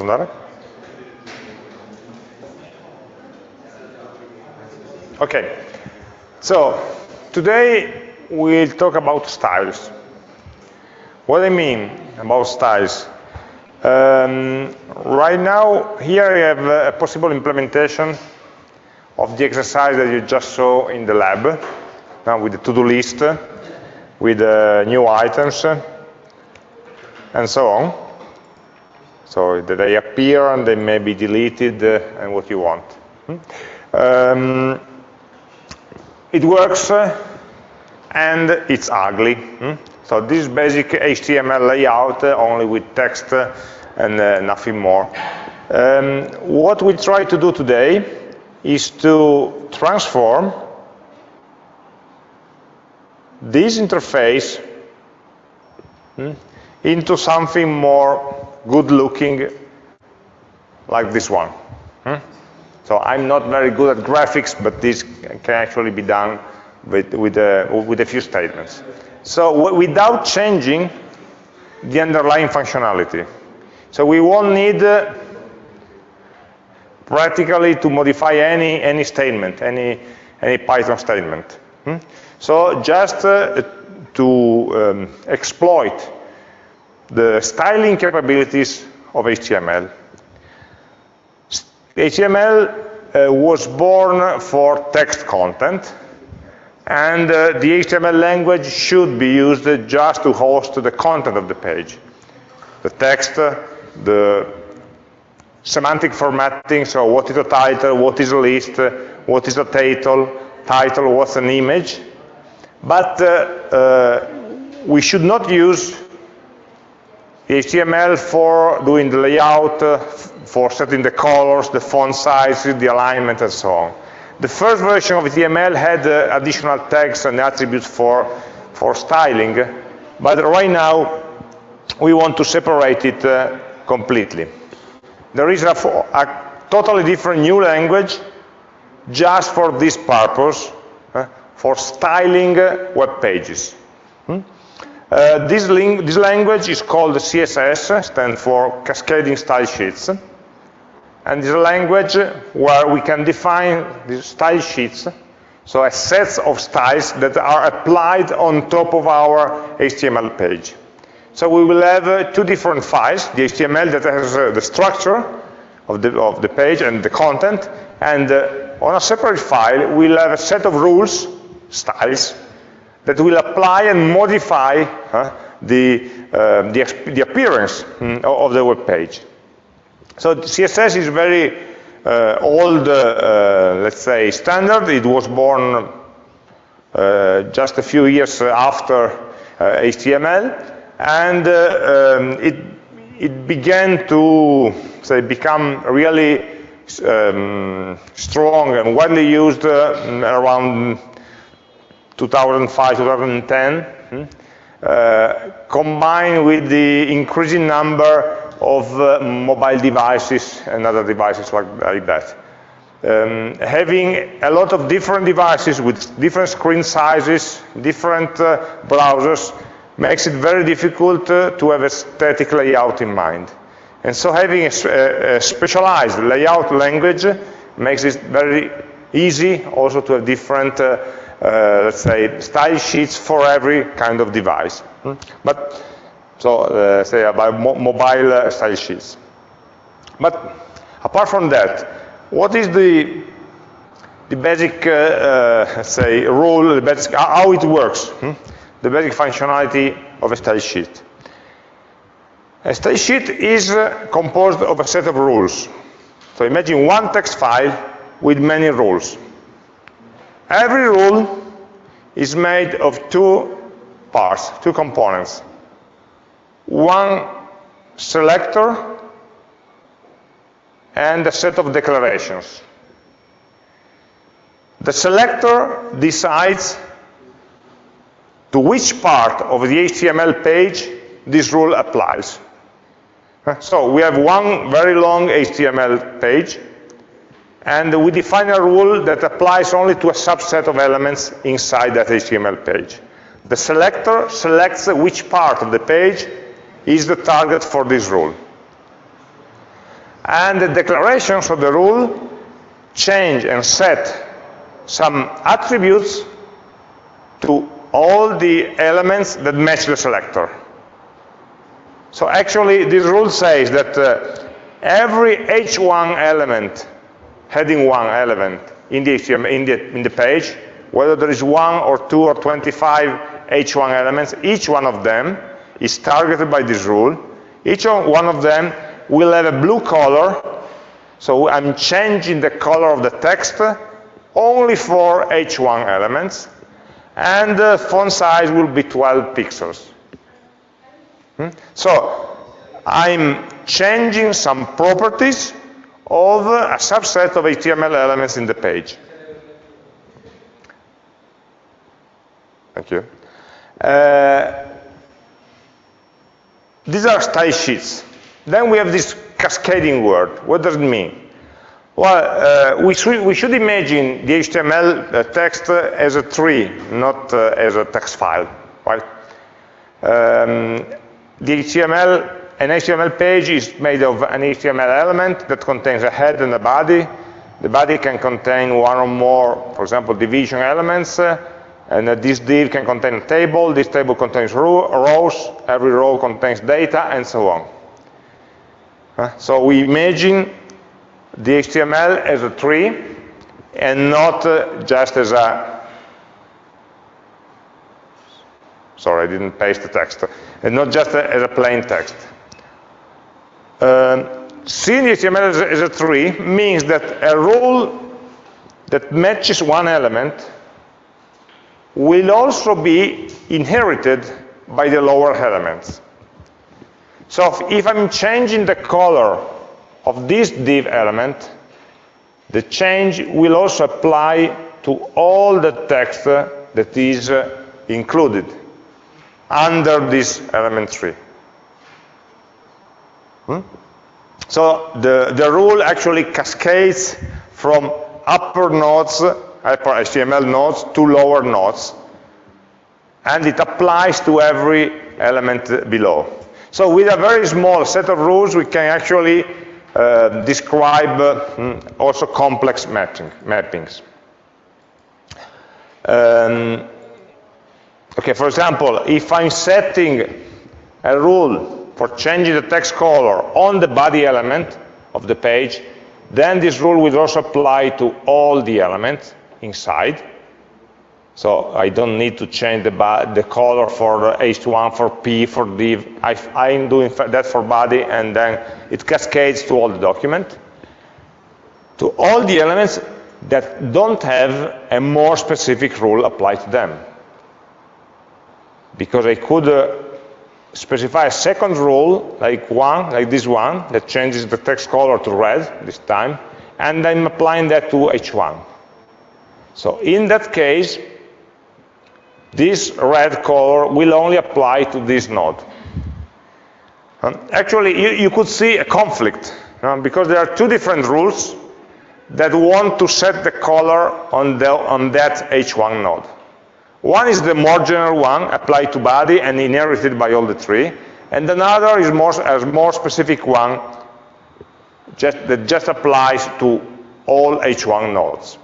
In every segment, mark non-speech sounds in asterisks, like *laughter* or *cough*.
Andare? Okay, so today we'll talk about styles. What I mean about styles? Um, right now, here I have a possible implementation of the exercise that you just saw in the lab, now with the to-do list, with uh, new items, and so on. So they appear and they may be deleted uh, and what you want. Hmm? Um, it works uh, and it's ugly. Hmm? So this is basic HTML layout uh, only with text uh, and uh, nothing more. Um, what we try to do today is to transform this interface hmm, into something more good looking like this one. Hmm? So I'm not very good at graphics, but this can actually be done with, with, a, uh, with a few statements. So without changing the underlying functionality. So we won't need uh, practically to modify any, any statement, any, any Python statement. Hmm? So just uh, to um, exploit the styling capabilities of HTML. HTML uh, was born for text content, and uh, the HTML language should be used just to host the content of the page. The text, uh, the semantic formatting, so what is a title, what is a list, uh, what is a title, title, what's an image. But uh, uh, we should not use HTML for doing the layout, uh, for setting the colors, the font size, the alignment, and so on. The first version of HTML had uh, additional tags and attributes for, for styling, but right now we want to separate it uh, completely. There is a, a, totally different new language just for this purpose, uh, for styling web pages. Hmm? Uh, this, this, language is called CSS, stands for Cascading Style Sheets. And a language where we can define these style sheets, so a set of styles that are applied on top of our HTML page. So we will have uh, two different files, the HTML that has uh, the structure of the, of the page and the content, and uh, on a separate file we'll have a set of rules, styles, that will apply and modify uh, the, uh, the, the, appearance mm, of the web page. So CSS is very uh, old, uh, uh, let's say, standard. It was born uh, just a few years after HTML, and um, it, it began to say, become really um, strong and widely used around 2005, 2010, hmm, uh, combined with the increasing number of uh, mobile devices and other devices like, like that. Um, having a lot of different devices with different screen sizes, different uh, browsers, makes it very difficult uh, to have a static layout in mind. And so having a, a specialized layout language makes it very easy also to have different uh, let's say, style sheets for every kind of device. Hmm? But, so, uh, say about mo mobile uh, style sheets. But apart from that, what is the the basic, uh, uh, say, rule, the basic, how it works, hmm? the basic functionality of a style sheet. A style sheet is uh, composed of a set of rules. So imagine one text file with many rules. Every rule is made of two parts, two components. One selector and a set of declarations. The selector decides to which part of the HTML page this rule applies. So we have one very long HTML page and we define a rule that applies only to a subset of elements inside that HTML page. The selector selects which part of the page is the target for this rule. And the declarations of the rule change and set some attributes to all the elements that match the selector. So actually, this rule says that uh, every h1 element, heading 1 element in the, in, the, in the page, whether there is one or two or 25 h1 elements, each one of them is targeted by this rule. Each one of them will have a blue color, so I'm changing the color of the text only for h1 elements, and the font size will be 12 pixels. Hmm? So I'm changing some properties of a subset of HTML elements in the page. Thank you. Uh, these are style sheets. Then we have this cascading word. What does it mean? Well, uh, we, should, we, should, imagine the HTML uh, text as a tree, not uh, as a text file, right? Um, the HTML, an HTML page is made of an HTML element that contains a head and a body. The body can contain one or more, for example, division elements, uh, and uh, this div can contain a table, this table contains rows, every row contains data, and so on. Uh, so we imagine the HTML as a tree and not uh, just as a sorry I didn't paste the text and not just a, as a plain text um, seeing HTML as a, as a tree means that a rule that matches one element will also be inherited by the lower elements so if I'm changing the color of this div element, the change will also apply to all the text that is uh, included under this element tree. Hmm? So the, the rule actually cascades from upper nodes, upper HTML nodes, to lower nodes, and it applies to every element below. So with a very small set of rules, we can actually uh, describe uh, also complex mapping, mappings. Um, okay, for example, if I'm setting a rule for changing the text color on the body element of the page, then this rule will also apply to all the elements inside. So I don't need to change the, the color for H1, for P, for div. I, I'm doing that for body, and then it cascades to all the document, to all the elements that don't have a more specific rule applied to them. Because I could uh, specify a second rule, like one, like this one, that changes the text color to red this time, and I'm applying that to H1. So in that case, this red color will only apply to this node. Um, actually, you, you, could see a conflict because there are two different rules that want to set the color on, the, on that H1 node. One is the more general one, applied to body and inherited by all the tree, and another is more, a more specific one just, that just applies to all H1 nodes.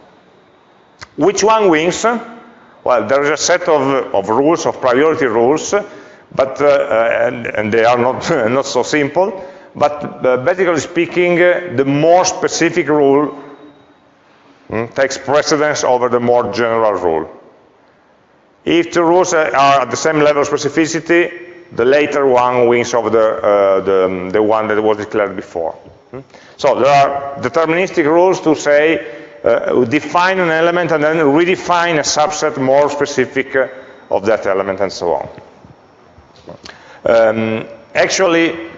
Which one wins? Well, there is a set of, of rules, of priority rules, but, uh, uh and, and, they are not, *laughs* not so simple, but uh, basically speaking, uh, the more specific rule mm, takes precedence over the more general rule. If the rules are at the same level of specificity, the later one wins over the, uh, the, the, one that was declared before. Mm. So there are deterministic rules to say uh, define an element and then redefine a subset more specific uh, of that element and so on. Um, actually,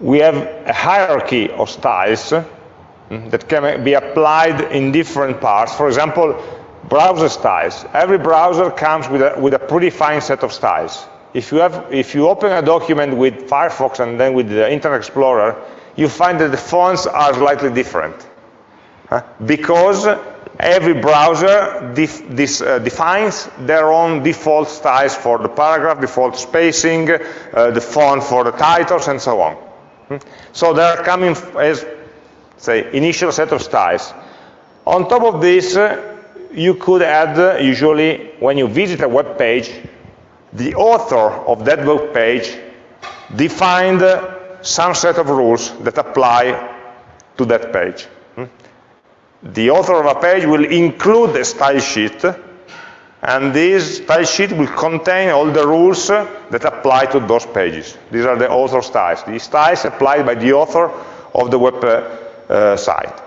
we have a hierarchy of styles mm, that can be applied in different parts. For example, browser styles. Every browser comes with a, with a set of styles. If you, have, if you open a document with Firefox and then with the Internet Explorer, you find that the fonts are slightly different. Uh, because every browser def this, uh, defines their own default styles for the paragraph, default spacing, uh, the font for the titles, and so on. Hmm? So they're coming as, say, initial set of styles. On top of this, uh, you could add, uh, usually, when you visit a web page, the author of that web page defined uh, some set of rules that apply to that page. Hmm? The author of a page will include a style sheet, and this style sheet will contain all the rules that apply to those pages. These are the author styles. The styles applied by the author of the web uh, uh, site.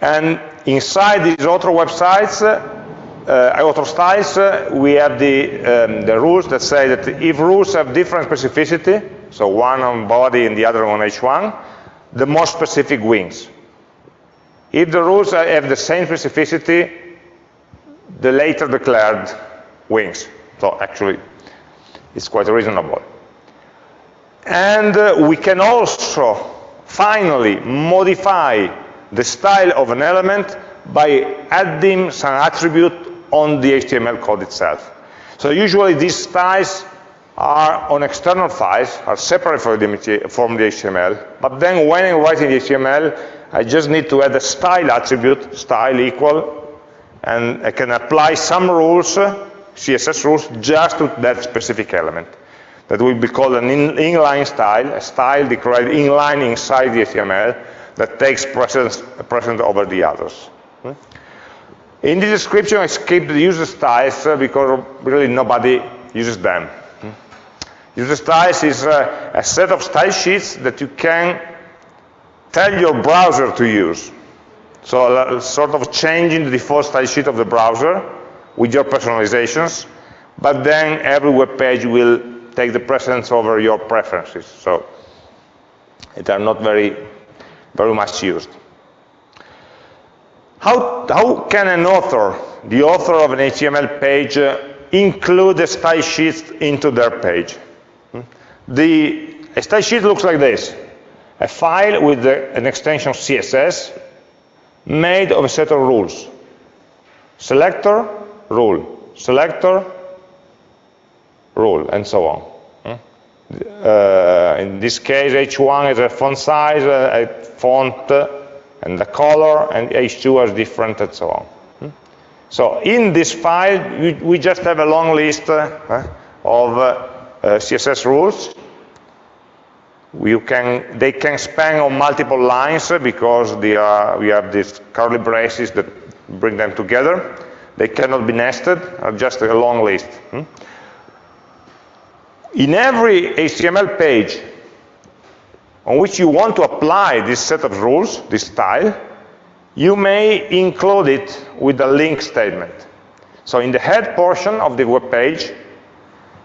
And inside these author websites, uh, author styles, uh, we have the, um, the rules that say that if rules have different specificity, so one on body and the other on h1, the more specific wins. If the rules have the same specificity, the later declared wins. So actually, it's quite reasonable. And uh, we can also finally modify the style of an element by adding some attribute on the HTML code itself. So usually these styles are on external files, are separate from the, HTML, but then when I'm writing the HTML, I just need to add a style attribute, style equal, and I can apply some rules, CSS rules, just to that specific element. That will be called an in, inline style, a style declared inline inside the HTML, that takes precedence, precedence over the others. Hmm? In the description, I skipped the user styles uh, because really nobody uses them. Hmm? User styles is uh, a set of style sheets that you can tell your browser to use. So uh, sort of changing the default style sheet of the browser with your personalizations, but then every web page will take the precedence over your preferences. So they are not very very much used. How, how can an author, the author of an HTML page, uh, include a style sheet into their page? Hmm? The a style sheet looks like this. A file with the, an extension CSS made of a set of rules. Selector, rule. Selector, rule, and so on. Uh, in this case, H1 is a font size, a, a font, and the color, and H2 is different, and so on. Hmm? So in this file, we, just have a long list uh, of uh, CSS rules. Can, they can span on multiple lines because are, we have these curly braces that bring them together. They cannot be nested, just a long list. In every HTML page on which you want to apply this set of rules, this style, you may include it with a link statement. So in the head portion of the web page,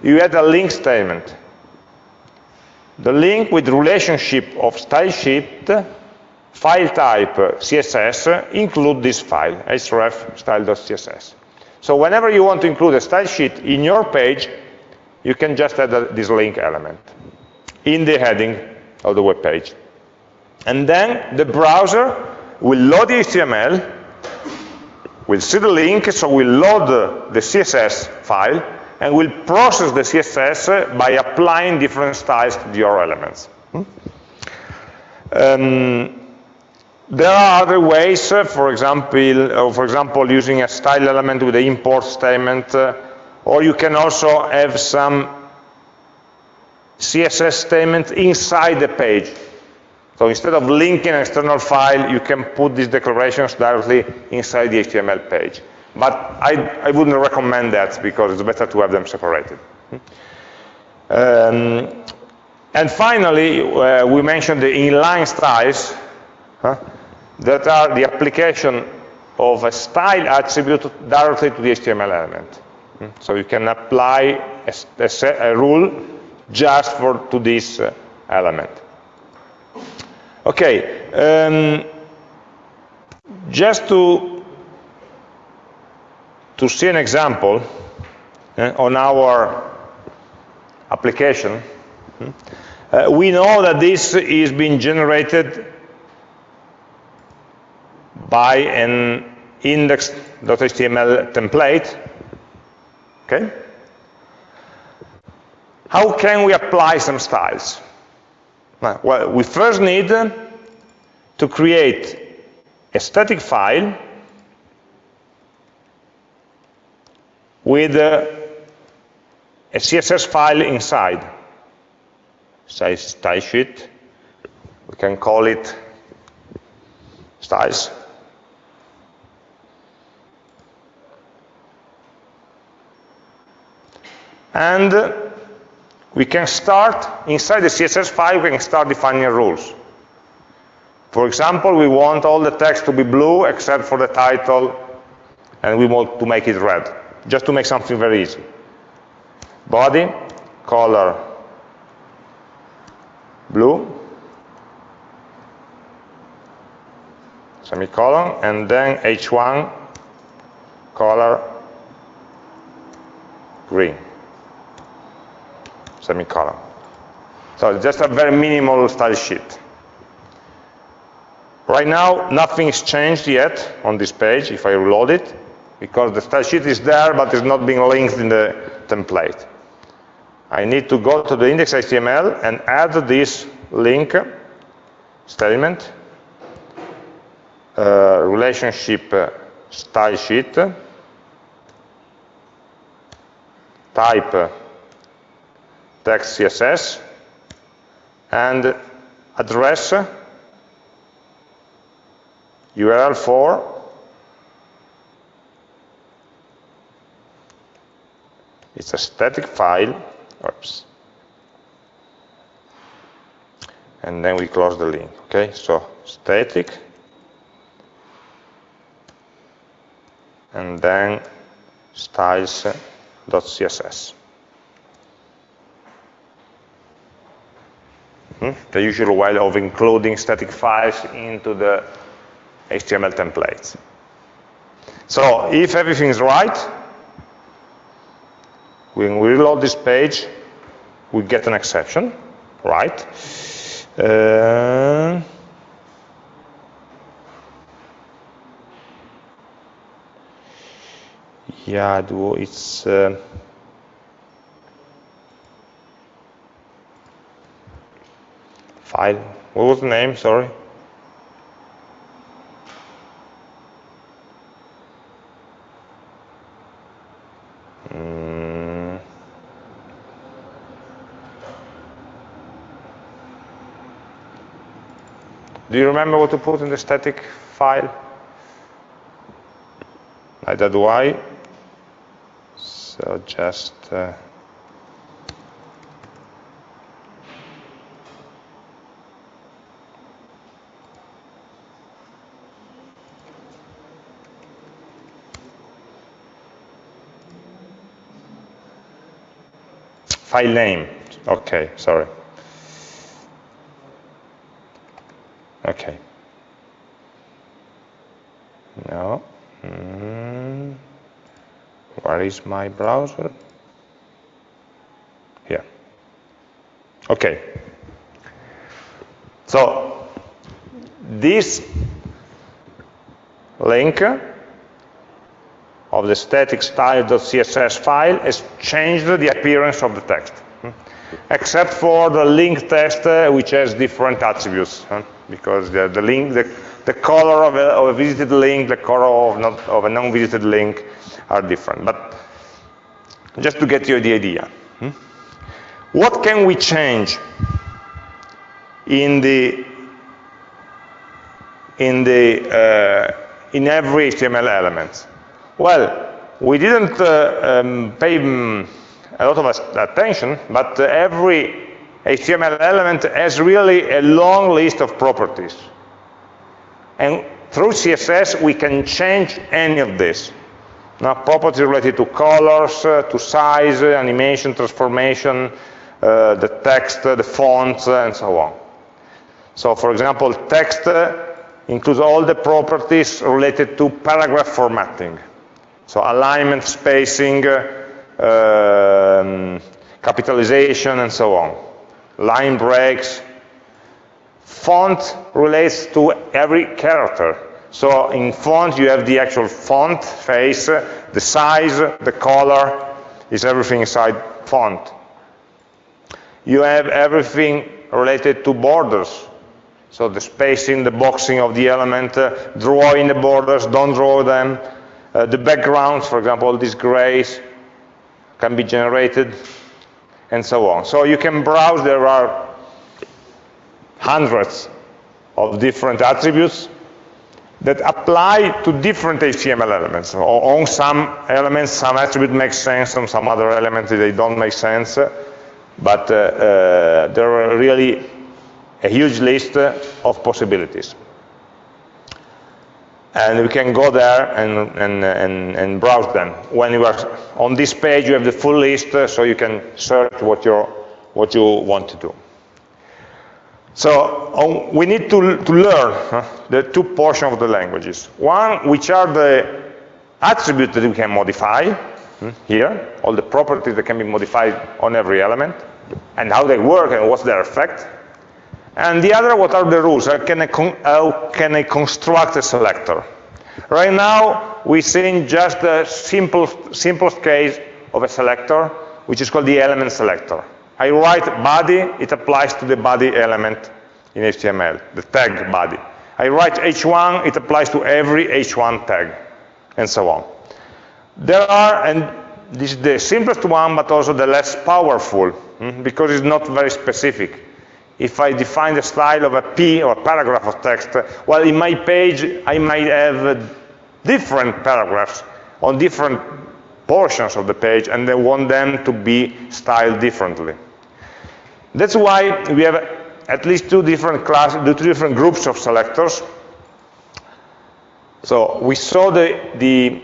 you add a link statement. The link with relationship of style sheet, file type CSS, include this file, href style.css. So whenever you want to include a style sheet in your page, you can just add a, this link element in the heading of the web page. And then the browser will load the HTML, will see the link, so we'll load the, the CSS file, and will process the CSS by applying different styles to your elements. Hmm? Um, there are other ways, uh, for example, uh, for example, using a style element with the import statement uh, or you can also have some CSS statement inside the page. So instead of linking an external file, you can put these declarations directly inside the HTML page. But I, I wouldn't recommend that because it's better to have them separated. Um, and finally, uh, we mentioned the inline styles huh, that are the application of a style attribute directly to the HTML element. So you can apply a, a, a rule just for to this uh, element. Okay, um, just to to see an example uh, on our application, hmm, uh, we know that this is being generated by an index.html template Okay? How can we apply some styles? Well, we first need to create a static file with uh, a CSS file inside. Say style sheet. We can call it styles. And we can start, inside the CSS file, we can start defining rules. For example, we want all the text to be blue except for the title, and we want to make it red, just to make something very easy. Body, color, blue, semicolon, and then h1, color, green semicolon. So it's just a very minimal style sheet. Right now, nothing is changed yet on this page if I reload it, because the style sheet is there, but it's not being linked in the template. I need to go to the index.html and add this link statement, uh, relationship uh, style sheet, type uh, text CSS, and address URL for it's a static file. Oops. And then we close the link okay? So static. And then styles.css the usual way of including static files into the HTML templates. So if everything is right, when we reload this page, we get an exception, right? Uh, yeah, it's uh, file. What was the name? Sorry. Mm. Do you remember what to put in the static file? Neither do I. So just uh, file name. Okay, sorry. Okay. No. Mm. Where is my browser? Here. Okay. So this link of the static style.css file has changed the appearance of the text, hmm? except for the link text, uh, which has different attributes, because the, the, link, the, the color of a, of a, visited link, the color of, not, of a non-visited link are different. But just to get you the idea, hmm? what can we change in the in the uh, in every HTML element? Well, we didn't uh, um, pay um, a lot of attention, but uh, every HTML element has really a long list of properties. And through CSS, we can change any of this. Now, properties related to colors, uh, to size, uh, animation, transformation, uh, the text, uh, the fonts, and so on. So, for example, text includes all the properties related to paragraph formatting. So alignment, spacing, um, capitalization, and so on. Line breaks. Font relates to every character. So in font, you have the actual font face, the size, the color, is everything inside font. You have everything related to borders. So the spacing, the boxing of the element, uh, drawing the borders, don't draw them. Uh, the backgrounds, for example, all these grays can be generated, and so on. So you can browse, there are hundreds of different attributes that apply to different HTML elements. On some elements, some attribute makes sense, on some other elements, they don't make sense. But uh, uh, there are really a huge list of possibilities. And we can go there and, and, and, and browse them. When you are on this page, you have the full list, so you can search what, you what you want to do. So um, we need to, to learn huh, the two portions of the languages. One, which are the attributes that we can modify, hmm, here, all the properties that can be modified on every element, and how they work and what's their effect. And the other, what are the rules? How can I, how can I construct a selector? Right now, we're seeing just the simple, simplest case of a selector, which is called the element selector. I write body, it applies to the body element in HTML, the tag body. I write h1, it applies to every h1 tag, and so on. There are, and this is the simplest one, but also the less powerful, hmm, because it's not very specific. If I define the style of a P or a paragraph of text, well, in my page, I might have uh, different paragraphs on different portions of the page, and I want them to be styled differently. That's why we have at least two different classes, two different groups of selectors. So we saw the, the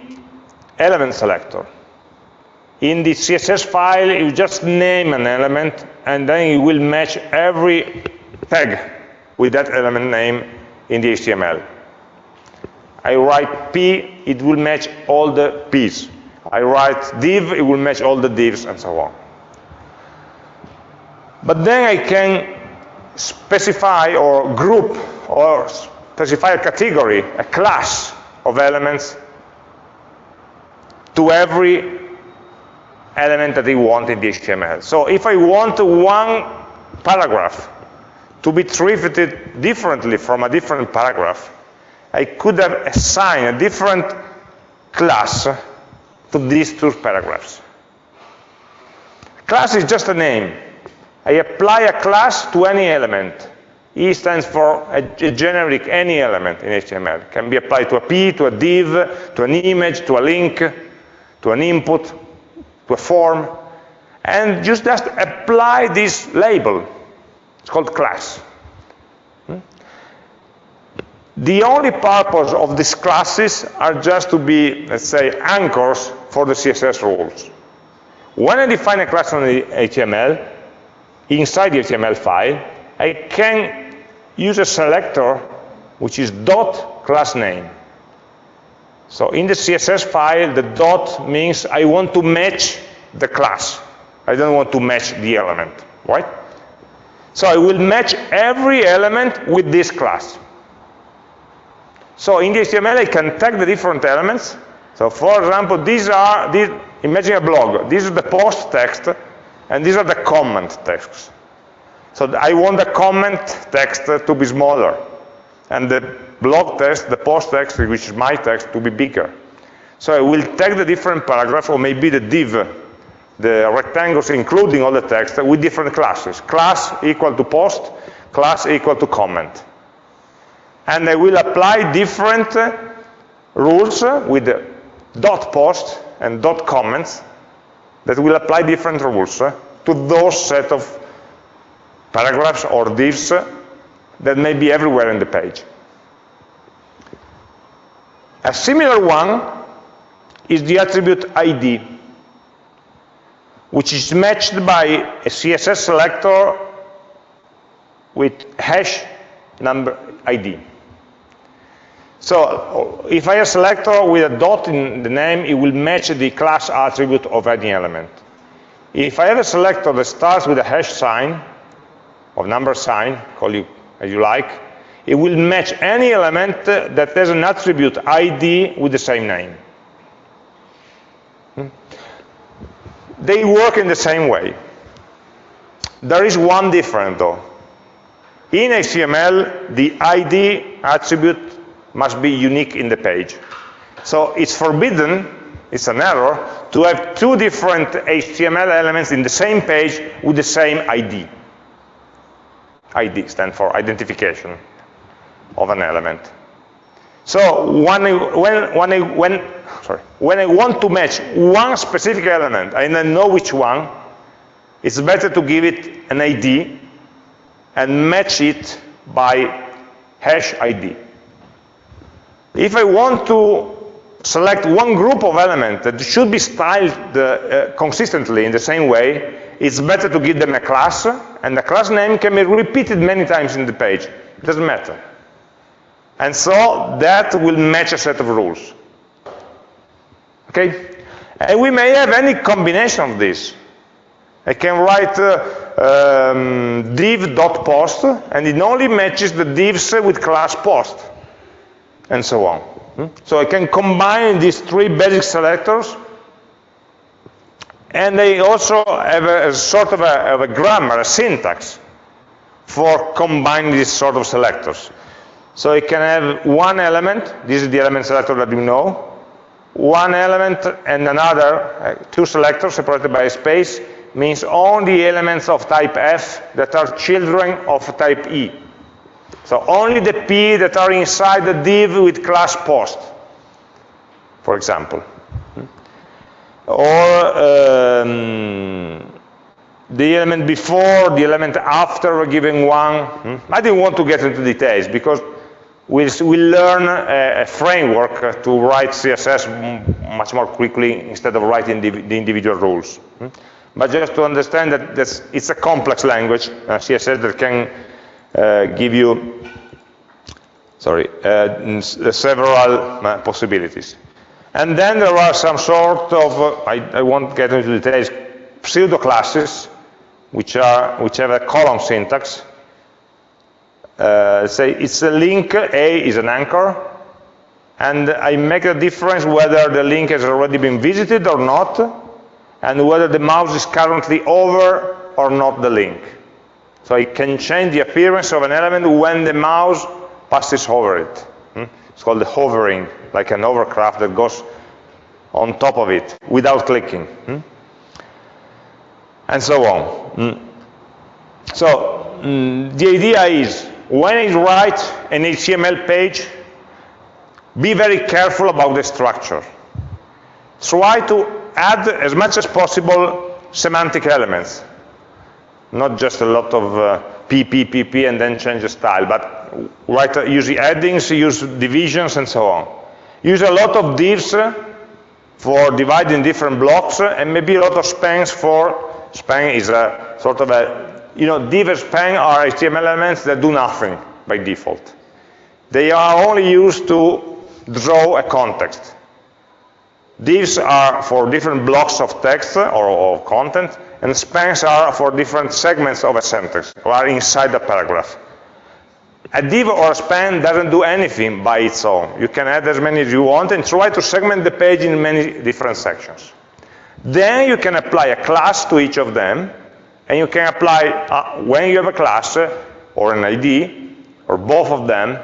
element selector. In the CSS file, you just name an element, and then you will match every tag with that element name in the HTML. I write P, it will match all the P's. I write div, it will match all the divs, and so on. But then I can specify or group or specify a category, a class of elements to every element that I want in the HTML. So if I want one paragraph to be treated differently from a different paragraph, I could have assigned a different class to these two paragraphs. Class is just a name. I apply a class to any element. E stands for a, a, generic any element in HTML. It can be applied to a P, to a div, to an image, to a link, to an input, to a form. And just, just apply this label. It's called class. Hmm? The only purpose of these classes are just to be, let's say, anchors for the CSS rules. When I define a class on the HTML, inside the HTML file, I can use a selector which is dot class name. So in the CSS file, the dot means I want to match the class. I don't want to match the element, right? So I will match every element with this class. So in the HTML, I can tag the different elements. So for example, these are, these, imagine a blog. This is the post text, and these are the comment texts. So I want the comment text to be smaller, and the blog text, the post text, which is my text, to be bigger. So I will tag the different paragraphs, or maybe the div, the rectangles including all the text, with different classes. Class equal to post, class equal to comment. And I will apply different rules with dot post and dot comments that will apply different rules to those set of paragraphs or divs that may be everywhere in the page. A similar one is the attribute ID, which is matched by a CSS selector with hash number ID. So if I have a selector with a dot in the name, it will match the class attribute of any element. If I have a selector that starts with a hash sign, or number sign, call it as you like, it will match any element that has an attribute ID with the same name. Hmm? They work in the same way. There is one difference though. In HTML, the ID attribute must be unique in the page. So it's forbidden, it's an error, to have two different HTML elements in the same page with the same ID. ID stands for identification of an element. So when I, when, when, I, when, sorry, when I want to match one specific element and I know which one, it's better to give it an ID and match it by hash ID. If I want to select one group of elements that should be styled uh, consistently in the same way, it's better to give them a class, and the class name can be repeated many times in the page. It doesn't matter. And so that will match a set of rules. Okay? And we may have any combination of this. I can write uh, um, div.post, and it only matches the divs with class post, and so on. Hmm? So I can combine these three basic selectors, and they also have a, a sort of a, of a grammar, a syntax, for combining these sort of selectors. So it can have one element, this is the element selector that you know, one element and another, uh, two selectors separated by a space, means only elements of type F that are children of type E. So only the P that are inside the div with class post, for example. Or um, the element before, the element after a given one. I didn't want to get into details because we'll, we'll learn a, a, framework to write CSS much more quickly instead of writing the, the individual rules. But just to understand that it's a complex language, uh, CSS that can uh, give you, sorry, uh, several uh, possibilities. And then there are some sort of, uh, I, I, won't get into details, pseudo classes, which are which have a column syntax. Uh, say it's a link, A is an anchor, and I make a difference whether the link has already been visited or not, and whether the mouse is currently over or not the link. So I can change the appearance of an element when the mouse passes over it. Hmm? It's called the hovering, like an hovercraft that goes on top of it without clicking. Hmm? And so on. Hmm? So the idea is, when I write an HTML page, be very careful about the structure. Try to add as much as possible semantic elements not just a lot of uh, P, P, and then change the style, but write, uh, use addings, use divisions, and so on. Use a lot of divs for dividing different blocks, and maybe a lot of spans for, span is a sort of a, you know, div and span are HTML elements that do nothing by default. They are only used to draw a context. Divs are for different blocks of text or, or content, and spans are for different segments of a sentence, or are inside the paragraph. A div or a span doesn't do anything by its own. You can add as many as you want and try to segment the page in many different sections. Then you can apply a class to each of them, and you can apply, uh, when you have a class, or an ID, or both of them,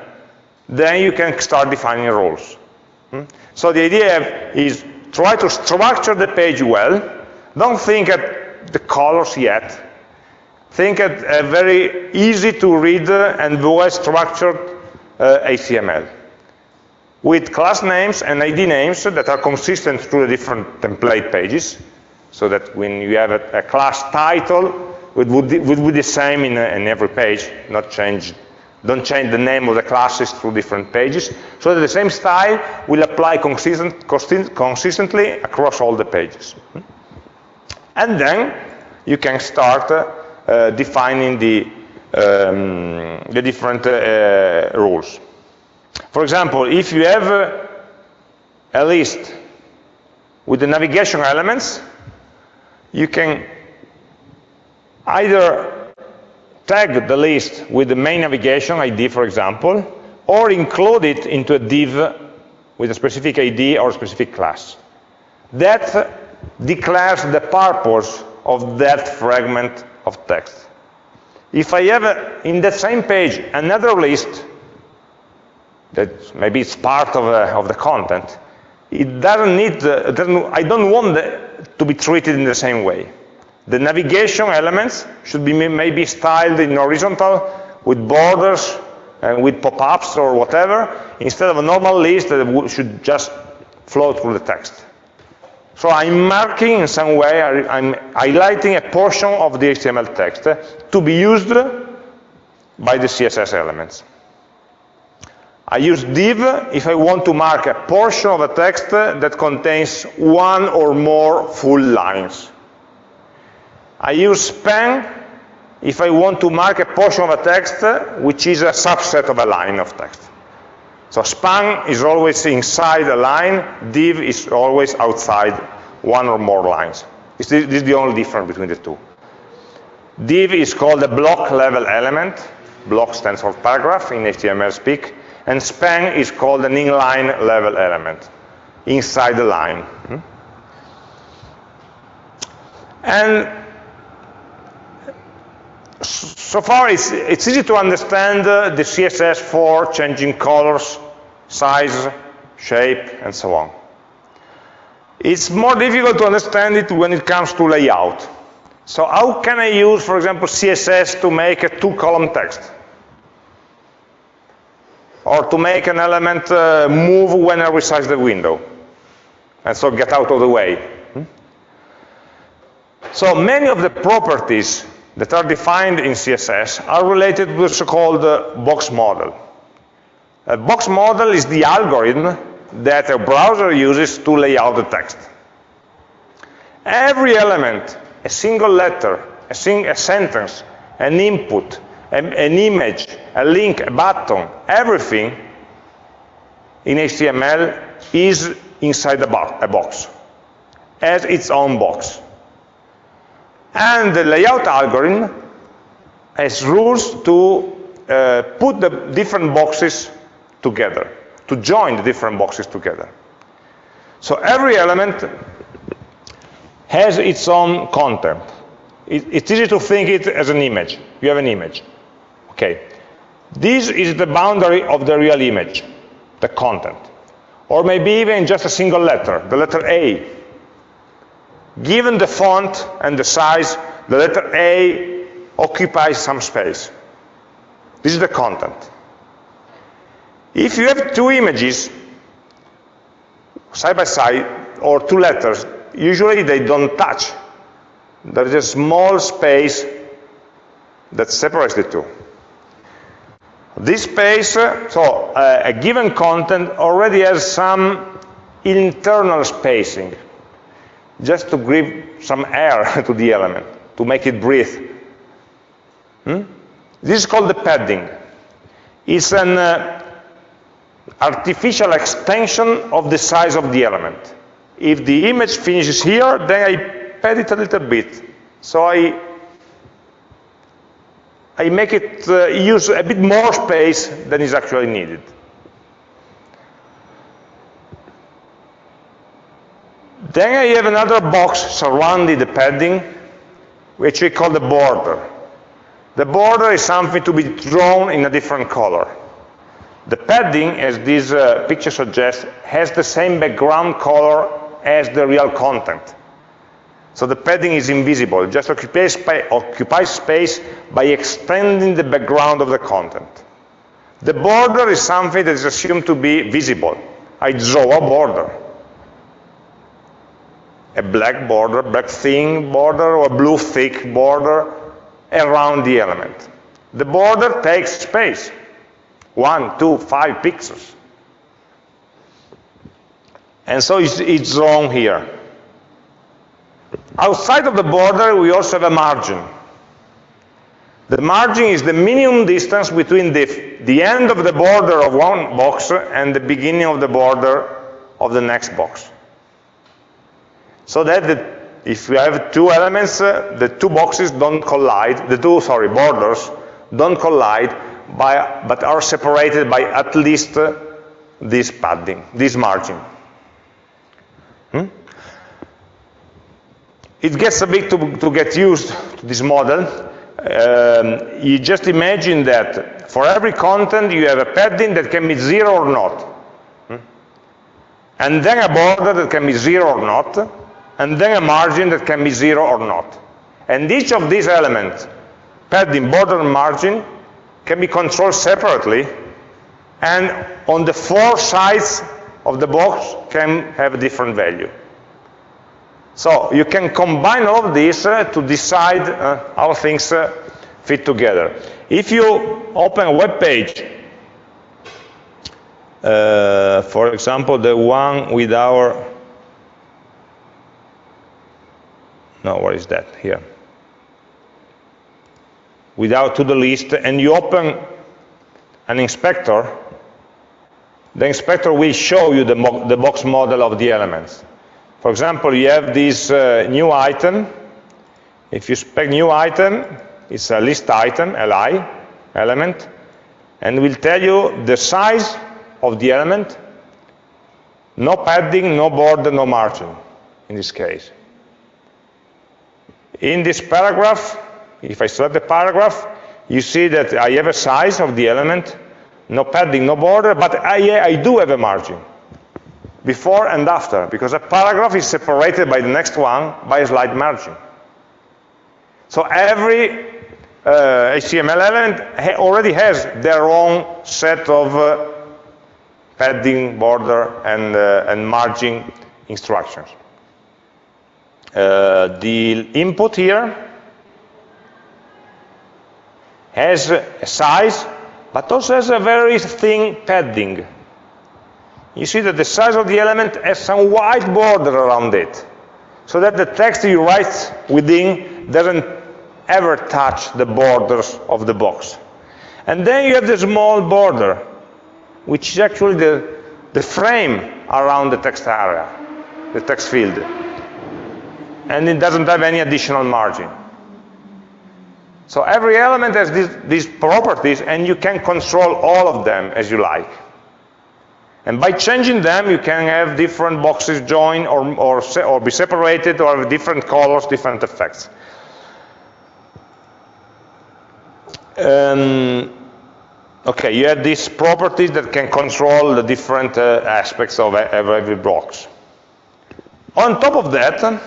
then you can start defining rules. Hmm? So the idea is try to structure the page well. Don't think at the colors yet. Think at a very easy to read and well structured uh, HTML with class names and ID names that are consistent through the different template pages so that when you have a, a class title it would, would, be the same in, in every page, not change don't change the name of the classes through different pages, so that the same style will apply consistent, consistently across all the pages. And then you can start uh, defining the, um, the different uh, rules. For example, if you have uh, a list with the navigation elements, you can either tag the list with the main navigation ID, for example, or include it into a div with a specific ID or a specific class. That declares the purpose of that fragment of text. If I have uh, in that same page another list that maybe it's part of, uh, of the content, it doesn't need, doesn't, I don't want the, to be treated in the same way. The navigation elements should be maybe styled in horizontal with borders and with pop-ups or whatever, instead of a normal list that should just flow through the text. So I'm marking in some way, I'm highlighting a portion of the HTML text to be used by the CSS elements. I use div if I want to mark a portion of a text that contains one or more full lines. I use span if I want to mark a portion of a text which is a subset of a line of text. So span is always inside a line, div is always outside one or more lines. This is the only difference between the two. Div is called a block level element. Block stands for paragraph in HTML speak. And span is called an inline level element, inside the line. Hmm? And so far it's, it's easy to understand uh, the CSS for changing colors, size, shape, and so on. It's more difficult to understand it when it comes to layout. So how can I use, for example, CSS to make a two-column text? Or to make an element uh, move when I resize the window? And so get out of the way. Hmm? So many of the properties that are defined in CSS are related to the so-called box model. A box model is the algorithm that a browser uses to lay out the text. Every element, a single letter, a, sing a sentence, an input, an, image, a link, a button, everything in HTML is inside a, bo a box, as its own box. And the layout algorithm has rules to uh, put the different boxes together, to join the different boxes together. So every element has its own content. It, it's easy to think it as an image. You have an image. Okay. This is the boundary of the real image, the content. Or maybe even just a single letter, the letter A, Given the font and the size, the letter A occupies some space. This is the content. If you have two images, side by side, or two letters, usually they don't touch. There is a small space that separates the two. This space, so uh, a given content already has some internal spacing just to give some air *laughs* to the element, to make it breathe. Hmm? This is called the padding. It's an uh, artificial extension of the size of the element. If the image finishes here, then I pad it a little bit. So I, I make it uh, use a bit more space than is actually needed. Then I have another box surrounding the padding, which we call the border. The border is something to be drawn in a different color. The padding, as this uh, picture suggests, has the same background color as the real content. So the padding is invisible, it just occupies, occupies space by extending the background of the content. The border is something that is assumed to be visible. I draw a border a black border, black thin border, or a blue thick border around the element. The border takes space, one, two, five pixels. And so it's, it's drawn here. Outside of the border, we also have a margin. The margin is the minimum distance between the, the end of the border of one box and the beginning of the border of the next box. So that the, if you have two elements, uh, the two boxes don't collide, the two, sorry, borders don't collide, by, but are separated by at least uh, this padding, this margin. It gets a bit to, to get used to this model, um, you just imagine that for every content you have a padding that can be zero or not. Hmm? And then a border that can be zero or not, and then a margin that can be zero or not. And each of these elements, padding, border, and margin, can be controlled separately, and on the four sides of the box can have a different value. So you can combine all of these uh, to decide uh, how things uh, fit together. If you open a web page, uh, for example, the one with our, no, what is that here? With our to the list, and you open an inspector, the inspector will show you the, the box model of the elements. For example, you have this uh, new item. If you spec new item, it's a list item, li, element, and will tell you the size of the element, no padding, no border, no margin, in this case. In this paragraph, if I select the paragraph, you see that I have a size of the element, no padding, no border, but I, I do have a margin before and after, because a paragraph is separated by the next one by a slight margin. So every uh, HTML element ha already has their own set of uh, padding, border, and, uh, and margin instructions. Uh, the input here has a size, but also has a very thin padding you see that the size of the element has some white border around it, so that the text you write within doesn't ever touch the borders of the box. And then you have the small border, which is actually the, the frame around the text area, the text field. And it doesn't have any additional margin. So every element has these, these properties, and you can control all of them as you like. And by changing them, you can have different boxes join or, or, or be separated or have different colors, different effects. Um, okay, you have these properties that can control the different uh, aspects of every box. On top of that,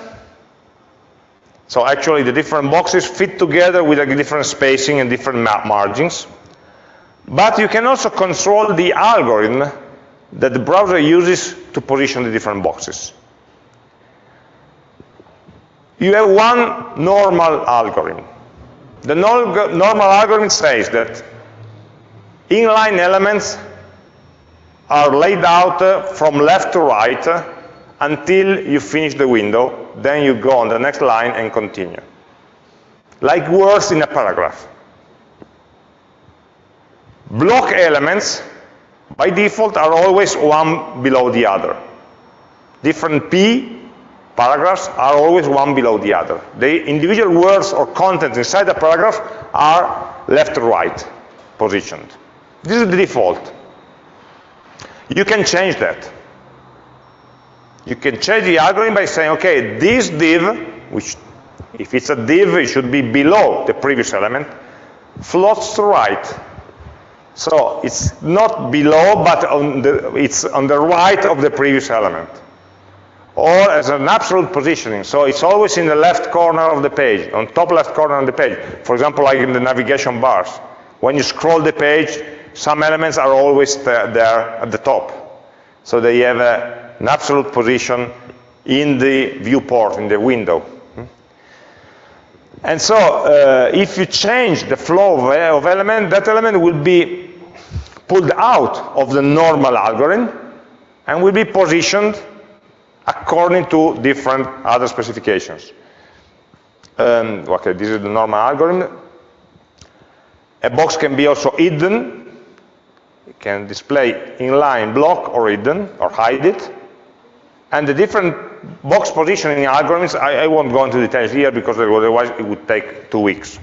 so actually the different boxes fit together with a different spacing and different margins. But you can also control the algorithm that the browser uses to position the different boxes. You have one normal algorithm. The normal algorithm says that inline elements are laid out uh, from left to right uh, until you finish the window, then you go on the next line and continue. Like words in a paragraph. Block elements by default are always one below the other. Different P paragraphs are always one below the other. The individual words or contents inside the paragraph are left to right positioned. This is the default. You can change that. You can change the algorithm by saying, okay, this div, which if it's a div, it should be below the previous element, floats to right so it's not below, but on the, it's on the right of the previous element. Or as an absolute positioning. So it's always in the left corner of the page, on top left corner of the page. For example, like in the navigation bars. When you scroll the page, some elements are always there, at the top. So they have a, an absolute position in the viewport, in the window. And so uh, if you change the flow of, of element, that element will be pulled out of the normal algorithm and will be positioned according to different other specifications. Um, okay, this is the normal algorithm. A box can be also hidden. It can display inline block or hidden or hide it. And the different box positioning algorithms, I, I won't go into details here because otherwise it would take two weeks.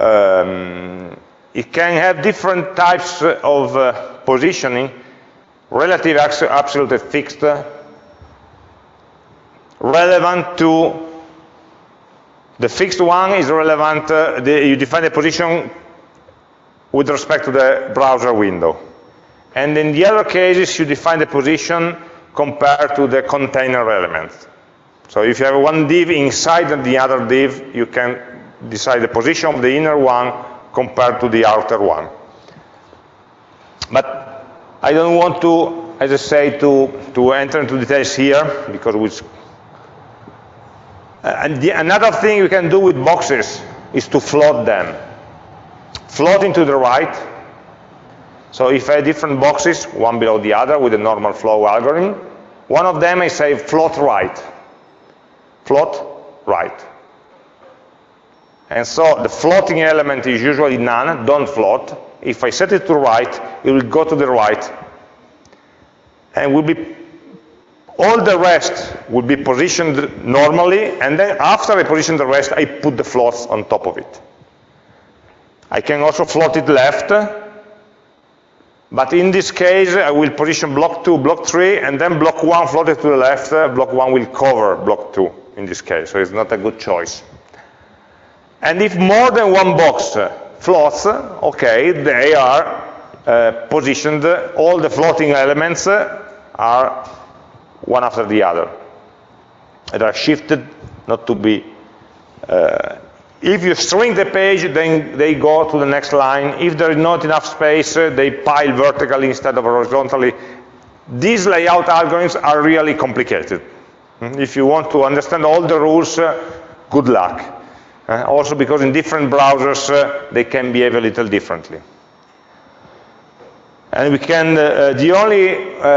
Um, it can have different types of uh, positioning, relative, absolute, fixed, relevant to The fixed one is relevant, uh, the, you define the position with respect to the browser window. And in the other cases, you define the position compared to the container element. So if you have one div inside the other div, you can decide the position of the inner one compared to the outer one. But I don't want to, as I say, to, to enter into details here, because we, uh, and the, another thing you can do with boxes is to float them. Floating to the right. So if I have different boxes, one below the other with a normal flow algorithm, one of them I say float right. Float right. And so the floating element is usually none, don't float. If I set it to right, it will go to the right. And will be all the rest will be positioned normally, and then after I position the rest, I put the floats on top of it. I can also float it left, but in this case, I will position block 2, block 3, and then block 1 floated to the left, block 1 will cover block 2 in this case, so it's not a good choice. And if more than one box floats, okay, they are uh, positioned, all the floating elements are one after the other. They are shifted not to be, uh, if you shrink the page, then they go to the next line. If there is not enough space, they pile vertically instead of horizontally. These layout algorithms are really complicated. If you want to understand all the rules, uh, good luck. Uh, also because in different browsers, uh, they can behave a little differently. And we can, uh, the only,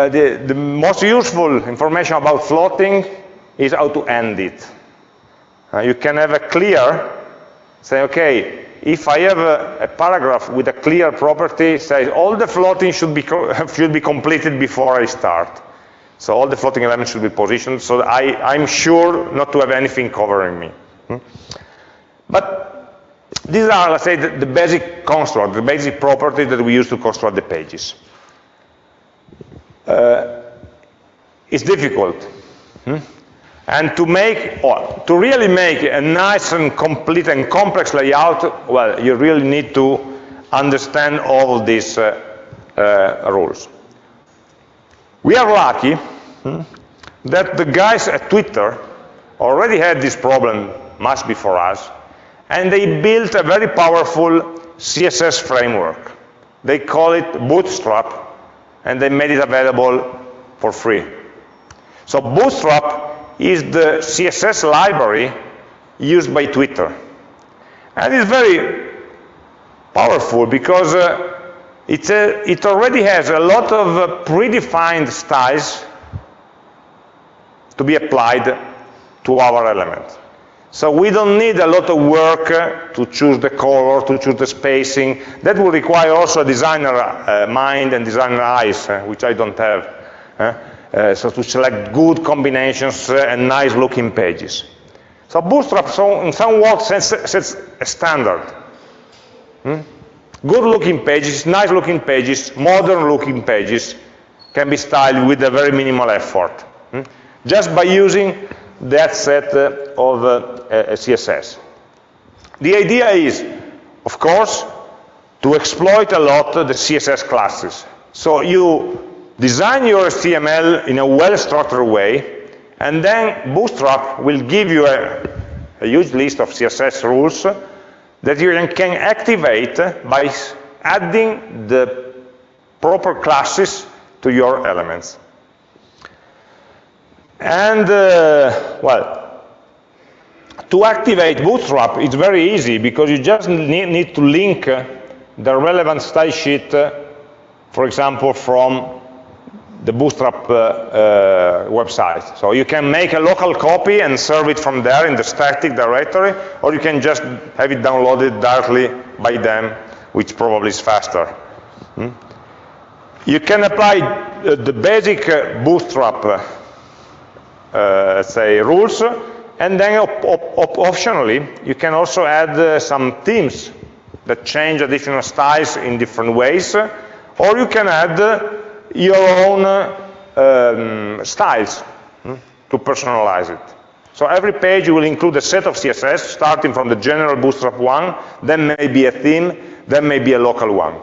the, the most useful information about floating is how to end it. You can have a clear, say, okay, if I have a, a, paragraph with a clear property, say all the floating should be, *laughs* should be completed before I start. So all the floating elements should be positioned so I, I'm sure not to have anything covering me. Hmm? But these are, let's say, the, the basic construct, the basic properties that we use to construct the pages. Uh, it's difficult. Hmm? And to make, or to really make a nice and complete and complex layout, well, you really need to understand all these uh, uh, rules. We are lucky hmm, that the guys at Twitter already had this problem much before us, and they built a very powerful CSS framework. They call it Bootstrap, and they made it available for free. So Bootstrap is the CSS library used by Twitter. And it's very powerful because uh, it, uh, it already has a lot of uh, predefined styles to be applied to our element. So we don't need a lot of work uh, to choose the color, to choose the spacing. That will require also a designer uh, mind and designer eyes, uh, which I don't have. Uh, so to select good combinations uh, and nice looking pages. So Bootstrap, so in some words, sets, sets a standard. Hmm? Good looking pages, nice looking pages, modern looking pages can be styled with a very minimal effort. Hmm? Just by using that set uh, of uh, CSS. The idea is, of course, to exploit a lot the CSS classes. So you design your HTML in a well-structured way, and then Bootstrap will give you a, a, huge list of CSS rules that you can activate by adding the proper classes to your elements. And, uh, well, to activate Bootstrap, it's very easy because you just need, need to link uh, the relevant style sheet, uh, for example, from the Bootstrap uh, uh, website. So you can make a local copy and serve it from there in the static directory, or you can just have it downloaded directly by them, which probably is faster. Hmm? You can apply uh, the basic Bootstrap uh, say, rules. And then op op optionally, you can also add uh, some themes that change additional styles in different ways. Or you can add uh, your own um, styles hmm, to personalize it. So every page will include a set of CSS, starting from the general Bootstrap one, then maybe a theme, then maybe a local one.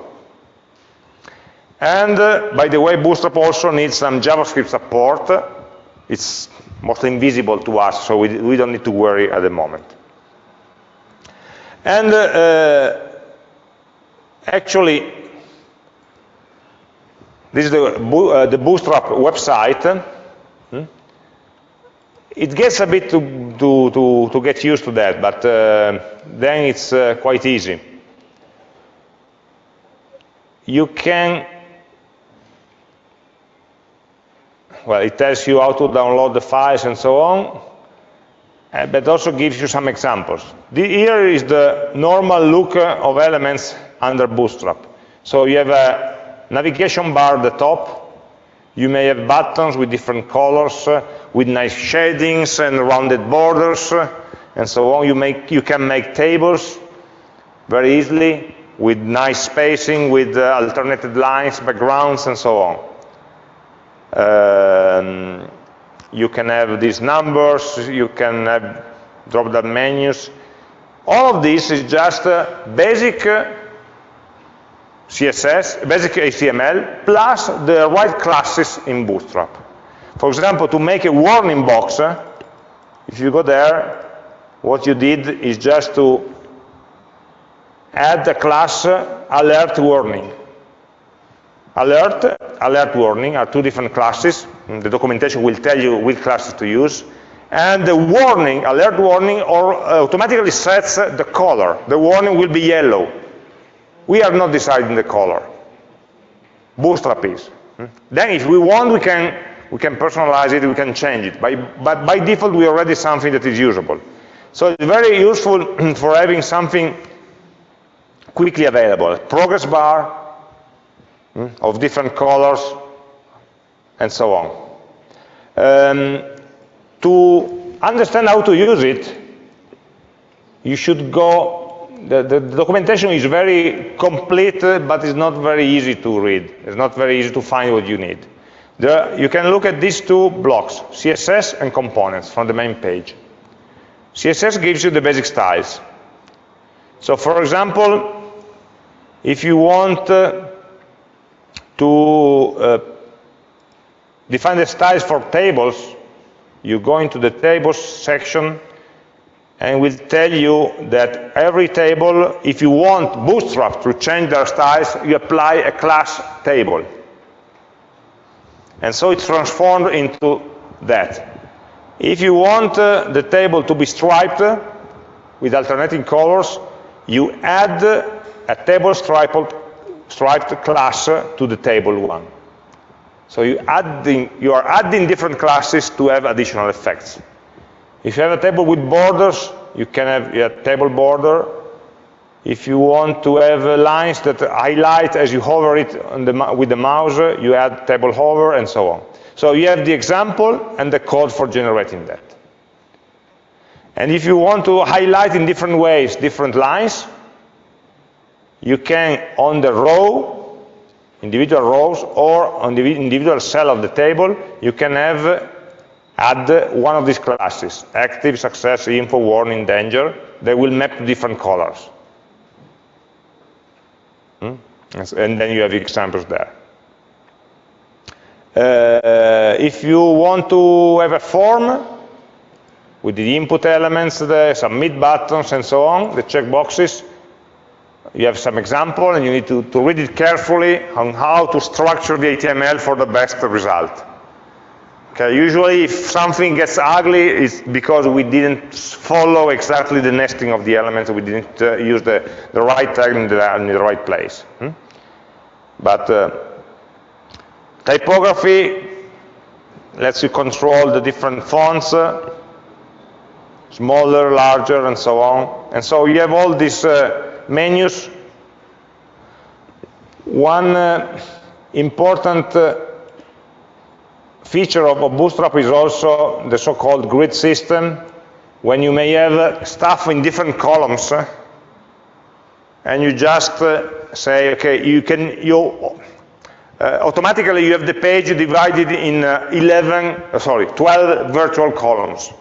And uh, by the way, Bootstrap also needs some JavaScript support. It's mostly invisible to us, so we, we don't need to worry at the moment. And uh, actually, this is the, uh, the Bootstrap website. Hmm? It gets a bit to, to, to, to, get used to that, but uh, then it's uh, quite easy. You can well, it tells you how to download the files and so on, uh, but also gives you some examples. The, here is the normal look of elements under Bootstrap. So you have a navigation bar at the top, you may have buttons with different colors, uh, with nice shadings and rounded borders, uh, and so on. You, make, you can make tables very easily with nice spacing, with alternated lines, backgrounds, and so on. Um, you can have these numbers, you can have drop-down menus. All of this is just basic uh, CSS, basic HTML, plus the right classes in Bootstrap. For example, to make a warning box, uh, if you go there, what you did is just to add the class uh, alert warning. Alert, alert warning are two different classes. The documentation will tell you which classes to use. And the warning, alert warning, or uh, automatically sets the color. The warning will be yellow. We are not deciding the color. Bootstrap is. Then if we want, we can, we can personalize it, we can change it. By, but by default, we already something that is usable. So it's very useful *clears throat* for having something quickly available. Progress bar, Hmm? of different colors, and so on. Um, to understand how to use it, you should go, the, the, documentation is very complete, but it's not very easy to read. It's not very easy to find what you need. The, you can look at these two blocks, CSS and components from the main page. CSS gives you the basic styles. So for example, if you want uh, to uh, define the styles for tables, you go into the tables section and will tell you that every table, if you want Bootstrap to change their styles, you apply a class table. And so it's transformed into that. If you want uh, the table to be striped with alternating colors, you add a table stripe striped class uh, to the table one. So you, adding, you are adding different classes to have additional effects. If you have a table with borders, you can have a table border. If you want to have uh, lines that highlight as you hover it the, with the mouse, uh, you add table hover and so on. So you have the example and the code for generating that. And if you want to highlight in different ways different lines, you can, on the row, individual rows, or on the individual cell of the table, you can have add one of these classes, active, success, info, warning, danger. They will map to different colors. Hmm? And then you have examples there. Uh, if you want to have a form with the input elements, the submit buttons, and so on, the checkboxes, you have some example and you need to, to read it carefully on how to structure the HTML for the best result. Okay, usually if something gets ugly, it's because we didn't follow exactly the nesting of the elements, we didn't uh, use the, the right tag in the, in the right place. Hmm? But uh, typography lets you control the different fonts, uh, smaller, larger, and so on. And so you have all these uh, menus, one uh, important uh, feature of, Bootstrap is also the so-called grid system, when you may have uh, stuff in different columns, uh, and you just uh, say, okay, you can, you uh, automatically you have the page divided in 11, sorry, 12 virtual columns.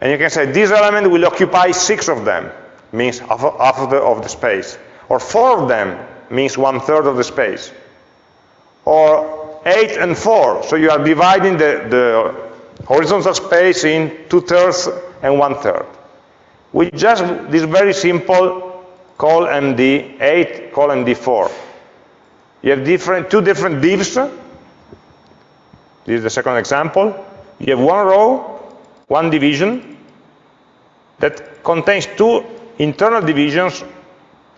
And you can say this element will occupy six of them, means half, of, the, of the space. Or four of them means one third of the space. Or eight and four, so you are dividing the, the horizontal space in two thirds and one third. We just, this very simple col MD8, col MD4. You have different, two different divs. This is the second example. You have one row, one division, that contains two internal divisions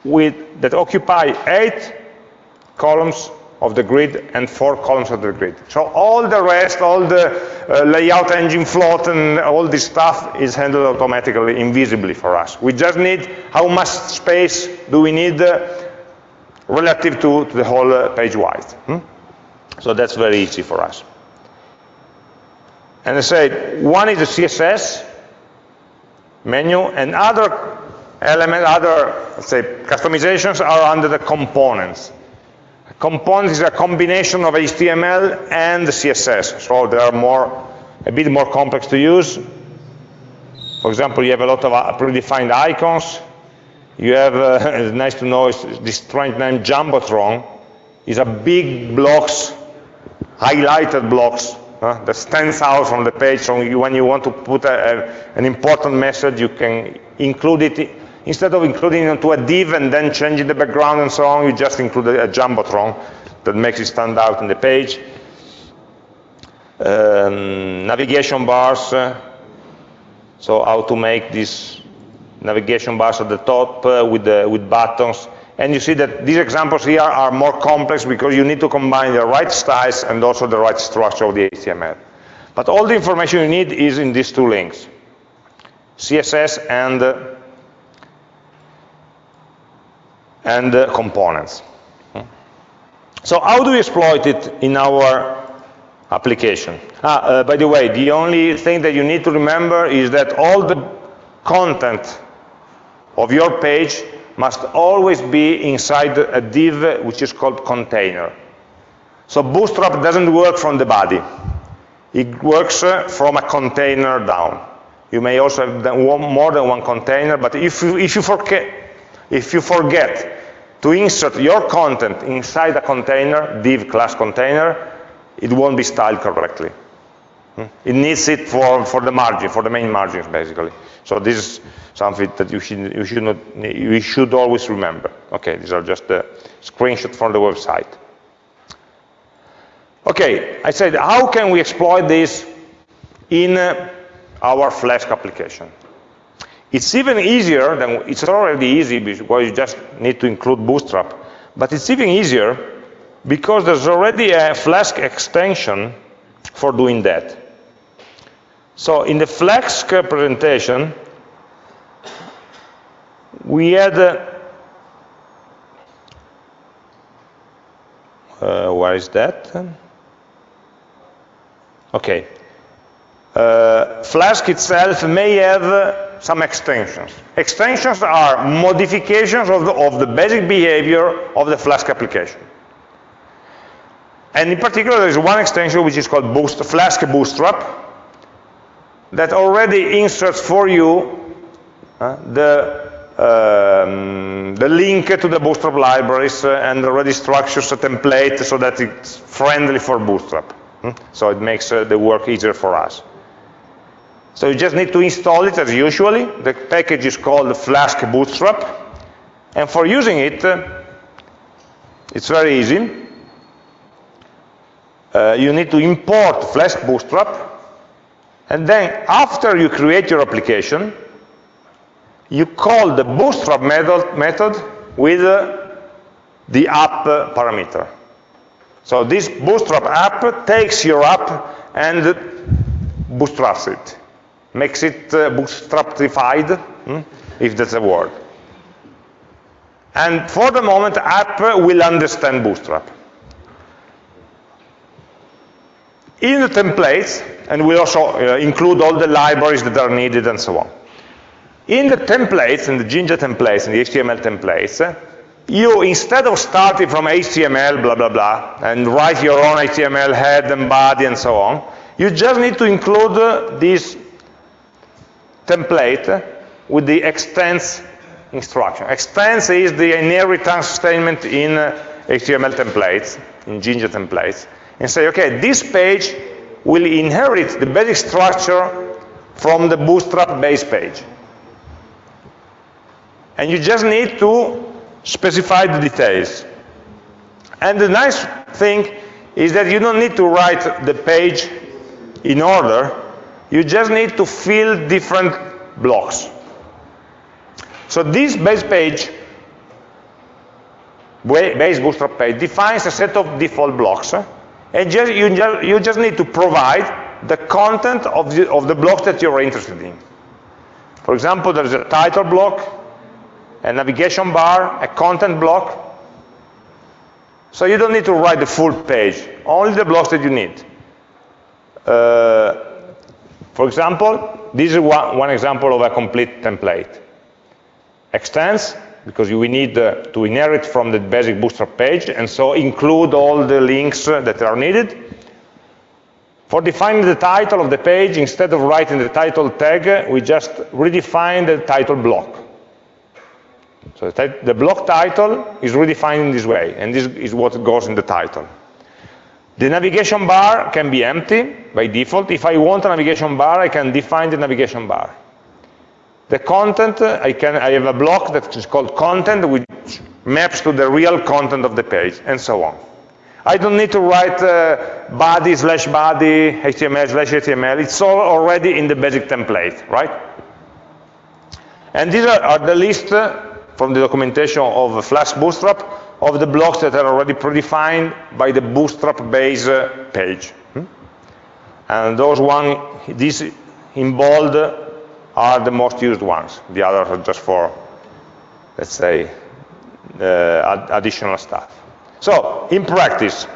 with, that occupy eight columns of the grid and four columns of the grid. So all the rest, all the uh, layout engine float and all this stuff is handled automatically, invisibly for us. We just need how much space do we need uh, relative to, to, the whole uh, page width. Hmm? So that's very easy for us. And I said, one is the CSS menu, and other element, other, say, customizations are under the components. Components is a combination of HTML and CSS, so they are more, a bit more complex to use. For example, you have a lot of uh, predefined icons. You have, uh, *laughs* nice to know, this strange name Jumbotron is a big blocks, highlighted blocks uh, that stands out from the page. So you, when you want to put a, a, an important message, you can include it. Instead of including it into a div and then changing the background and so on, you just include a, a jumbotron that makes it stand out in the page. Um, navigation bars. Uh, so how to make these navigation bars at the top uh, with, the, with buttons and you see that these examples here are more complex because you need to combine the right styles and also the right structure of the HTML. But all the information you need is in these two links, CSS and, uh, and uh, components. So how do we exploit it in our application? Ah, uh, by the way, the only thing that you need to remember is that all the content of your page must always be inside a div which is called container. So Bootstrap doesn't work from the body. It works uh, from a container down. You may also have more than one container, but if you, if you, forget, if you forget to insert your content inside a container, div class container, it won't be styled correctly. Hmm? It needs it for, for the margin, for the main margins, basically. So this is something that you should, you should, not, you should always remember. Okay, these are just a screenshot from the website. Okay, I said, how can we exploit this in uh, our Flask application? It's even easier than, it's already easy because you just need to include Bootstrap, but it's even easier because there's already a Flask extension for doing that. So in the Flask presentation, we had, uh, uh, where is that? Okay. Uh, Flask itself may have some extensions. Extensions are modifications of the, of the basic behavior of the Flask application. And in particular, there is one extension which is called Boost, Flask Bootstrap that already inserts for you uh, the um, the link to the Bootstrap libraries uh, and already structures a template so that it's friendly for Bootstrap. Hmm? So it makes uh, the work easier for us. So you just need to install it as usually. The package is called Flask Bootstrap. And for using it, uh, it's very easy. Uh, you need to import Flask Bootstrap. And then after you create your application, you call the bootstrap method, method with uh, the app parameter. So this bootstrap app takes your app and bootstraps it, makes it uh, bootstrapified, hmm, if that's a word. And for the moment, app will understand bootstrap. In the templates, and we also uh, include all the libraries that are needed and so on. In the templates, in the Jinja templates, in the HTML templates, you, instead of starting from HTML, blah, blah, blah, and write your own HTML head and body and so on, you just need to include uh, this template with the extends instruction. Extends is the inheritance statement in uh, HTML templates, in Jinja templates, and say, okay, this page will inherit the basic structure from the Bootstrap base page. And you just need to specify the details. And the nice thing is that you don't need to write the page in order, you just need to fill different blocks. So this base page, base bootstrap page, defines a set of default blocks, and just, you, just, you just need to provide the content of the, of the block that you're interested in. For example, there's a title block, a navigation bar, a content block, so you don't need to write the full page, only the blocks that you need. Uh, for example, this is one, one, example of a complete template. Extends, because we need uh, to inherit from the basic Bootstrap page, and so include all the links uh, that are needed. For defining the title of the page, instead of writing the title tag, we just redefine the title block. So the, the block title is redefined in this way, and this is what goes in the title. The navigation bar can be empty by default. If I want a navigation bar, I can define the navigation bar. The content, I, can, I have a block that is called content, which maps to the real content of the page, and so on. I don't need to write uh, body slash body, HTML slash HTML. It's all already in the basic template, right? And these are, are the list uh, from the documentation of Flask Bootstrap of the blocks that are already predefined by the Bootstrap base uh, page. Hmm? And those one, these in bold are the most used ones. The others are just for, let's say, uh, additional stuff. So, in practice,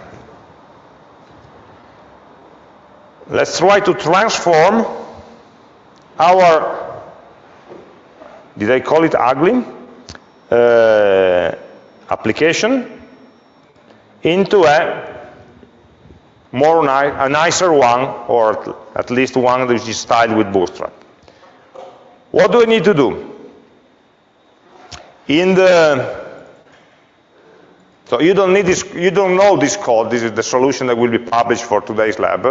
let's try to transform our, did I call it ugly? uh, application into a more ni a nicer one, or at least one which is styled with Bootstrap. What do I need to do? In the so you don't need this, you don't know this code. This is the solution that will be published for today's lab.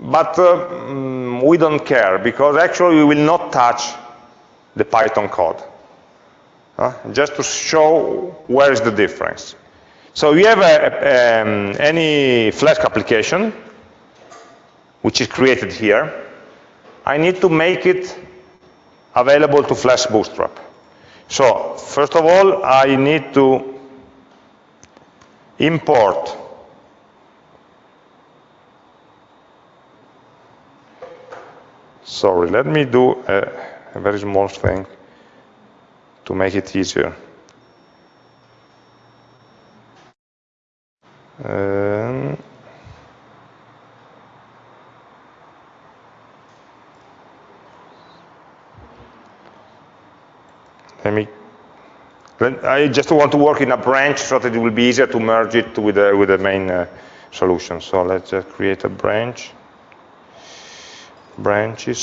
But uh, mm, we don't care because actually we will not touch the Python code uh, just to show where is the difference. So you have a, um, any Flask application, which is created here. I need to make it available to Flask Bootstrap. So first of all, I need to import sorry, let me do a, a very small thing to make it easier. Um, let me I just want to work in a branch so that it will be easier to merge it with the, with the main uh, solution. So let's just create a branch. Branches.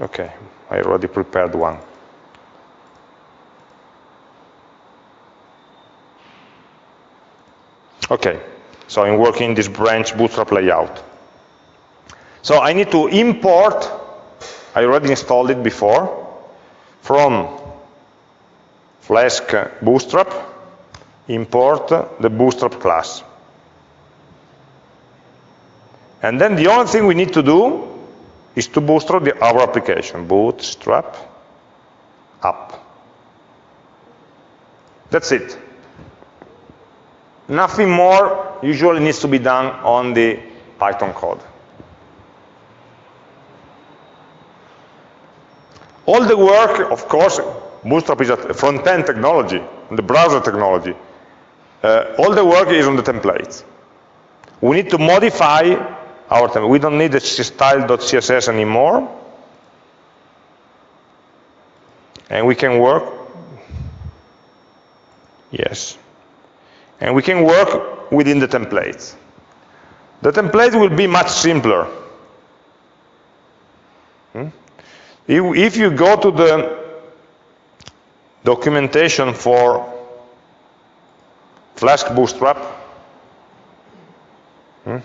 Okay, I already prepared one. Okay, so I'm working this branch bootstrap layout. So I need to import, I already installed it before, from Flask bootstrap, import the bootstrap class. And then the only thing we need to do is to bootstrap the, our application, bootstrap app. That's it. Nothing more usually needs to be done on the Python code. All the work, of course, Bootstrap is a front-end technology, the browser technology. Uh, all the work is on the templates. We need to modify our template. We don't need the style.css anymore. And we can work, yes, and we can work within the templates. The template will be much simpler. Hmm? If, you go to the documentation for Flask Bootstrap, hmm,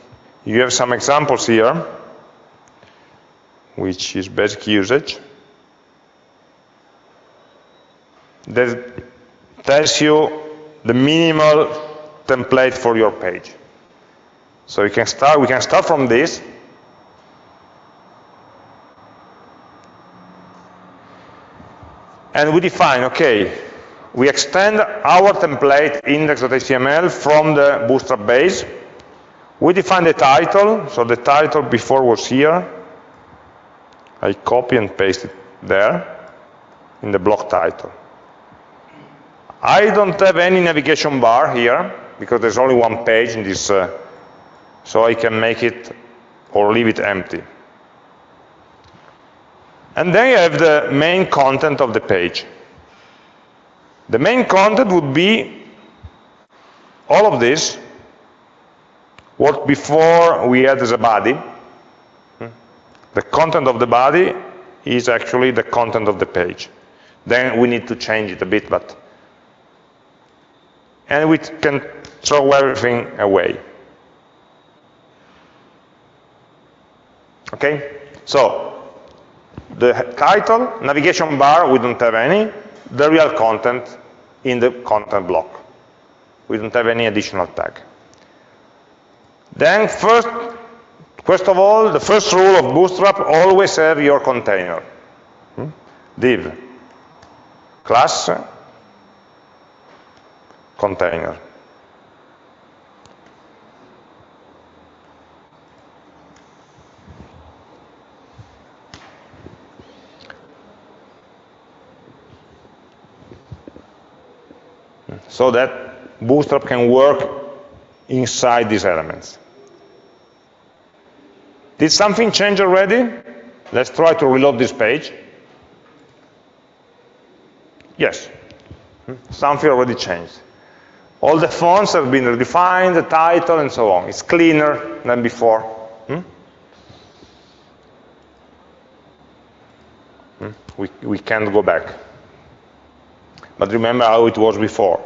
you have some examples here, which is basic usage. That tells you the minimal template for your page. So you can start, we can start from this. And we define, okay, we extend our template index.html from the bootstrap base. We define the title, so the title before was here. I copy and paste it there in the block title. I don't have any navigation bar here because there's only one page in this, uh, so I can make it or leave it empty. And then you have the main content of the page. The main content would be all of this, what before we had as a body. The content of the body is actually the content of the page. Then we need to change it a bit, but and we can throw everything away. Okay? So, the title, navigation bar, we don't have any. The real content in the content block. We don't have any additional tag. Then first, first of all, the first rule of Bootstrap, always have your container. Hmm? Div, class, container. So that Bootstrap can work inside these elements. Did something change already? Let's try to reload this page. Yes, hmm? something already changed. All the fonts have been redefined, the title, and so on. It's cleaner than before. Hmm? Hmm? We, we can't go back. But remember how it was before.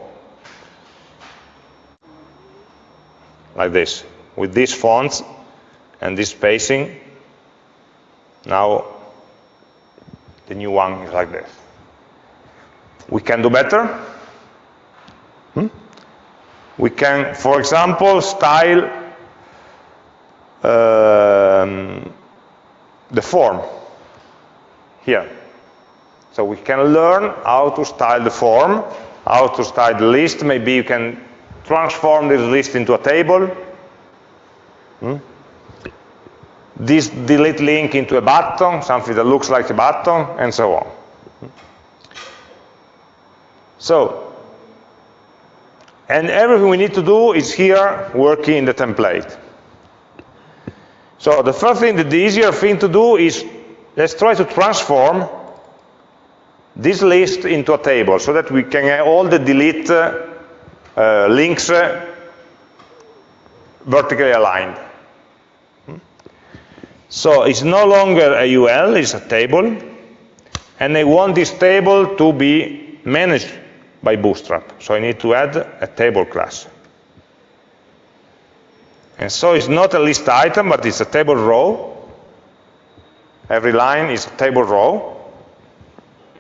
Like this. With these fonts and this spacing, now the new one is like this. We can do better. Hmm? We can, for example, style um, the form here. So we can learn how to style the form, how to style the list. Maybe you can transform this list into a table. Hmm? This delete link into a button, something that looks like a button, and so on. So, and everything we need to do is here working in the template. So the first thing, the easier thing to do is let's try to transform this list into a table so that we can have all the delete uh, uh, links uh, vertically aligned. So it's no longer a UL, it's a table, and I want this table to be managed by Bootstrap. So I need to add a table class. And so it's not a list item, but it's a table row. Every line is a table row.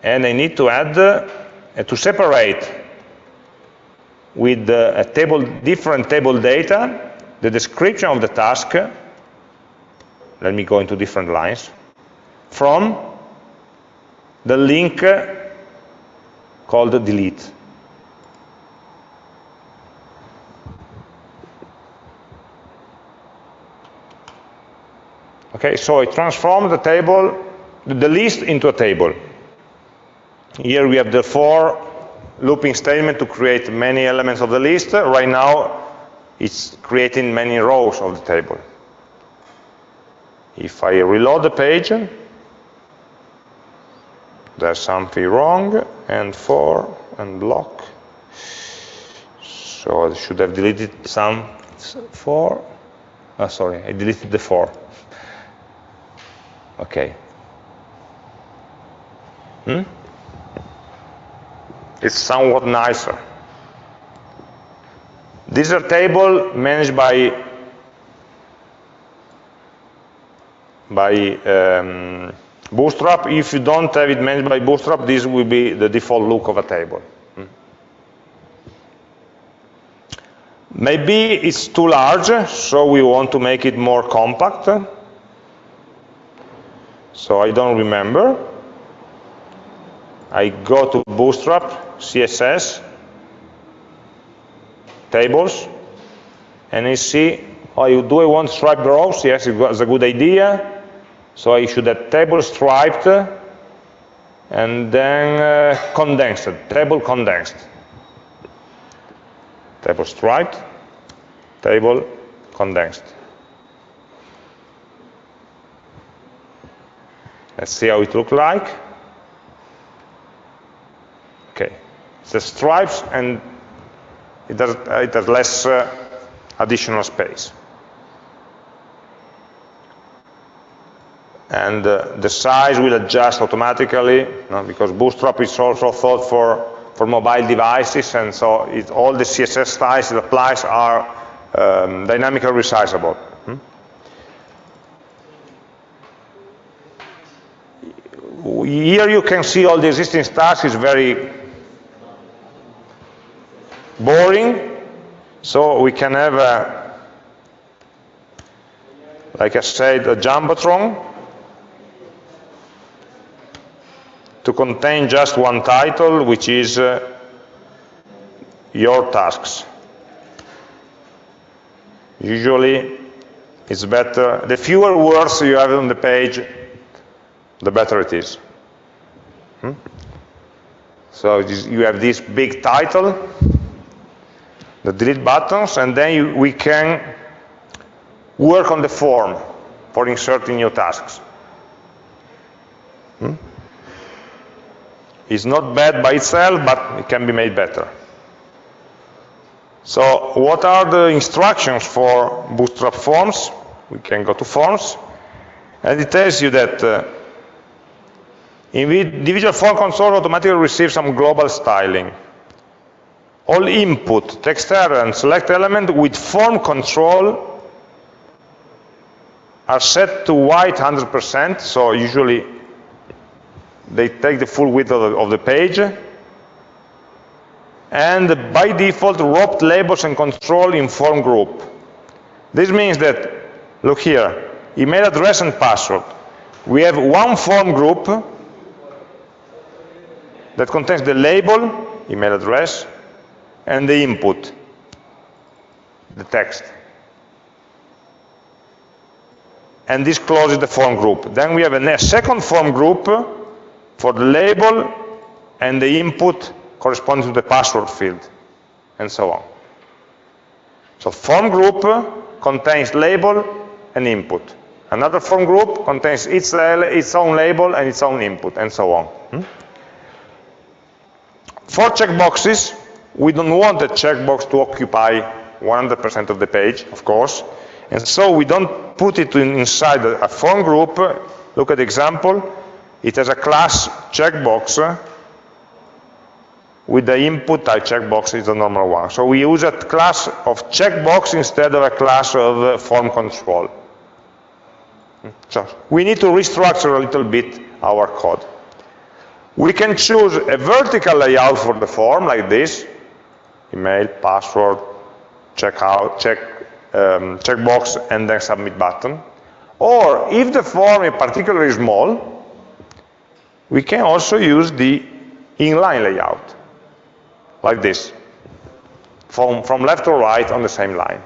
And I need to add, uh, to separate with uh, a table, different table data, the description of the task, let me go into different lines, from the link called delete. Okay, so I transform the table, the list into a table. Here we have the for looping statement to create many elements of the list. Right now, it's creating many rows of the table. If I reload the page, there's something wrong, and 4 and block. So I should have deleted some for. Oh, sorry, I deleted the 4 Okay. Hmm? It's somewhat nicer. This is a table managed by by um, Bootstrap. If you don't have it managed by Bootstrap, this will be the default look of a table. Hmm. Maybe it's too large, so we want to make it more compact. So I don't remember. I go to Bootstrap, CSS, tables, and I see, oh, do I want striped rows? Yes, it's a good idea. So I should have table striped, and then uh, condensed, table condensed. Table striped, table condensed. Let's see how it looks like. Okay, the stripes and it has, it has less uh, additional space. And uh, the size will adjust automatically you know, because Bootstrap is also thought for, for mobile devices and so it, all the CSS styles it applies are um, dynamically resizable. Hmm? Here you can see all the existing styles is very boring. So we can have, a, like I said, a Jumbotron to contain just one title, which is uh, your tasks. Usually, it's better, the fewer words you have on the page, the better it is. Hmm? So you have this big title, the delete buttons, and then you, we can work on the form for inserting new tasks. Hmm? It's not bad by itself, but it can be made better. So what are the instructions for Bootstrap Forms? We can go to Forms, and it tells you that uh, individual form controls automatically receives some global styling all input, text area, and select element with form control are set to white 100%, so usually they take the full width of the, of the page. And by default, wrapped labels and control in form group. This means that, look here, email address and password. We have one form group that contains the label, email address, and the input, the text. And this closes the form group. Then we have a second form group for the label and the input corresponding to the password field, and so on. So form group contains label and input. Another form group contains its, its own label and its own input, and so on. Hmm? For checkboxes, we don't want the checkbox to occupy 100% of the page, of course, and so we don't put it in, inside a, a form group. Look at the example. It has a class checkbox with the input type checkbox is the normal one. So we use a class of checkbox instead of a class of uh, form control. So we need to restructure a little bit our code. We can choose a vertical layout for the form like this, email, password, checkout, check, um, checkbox, and then submit button. Or if the form is particularly small, we can also use the inline layout, like this, from, from left to right on the same line.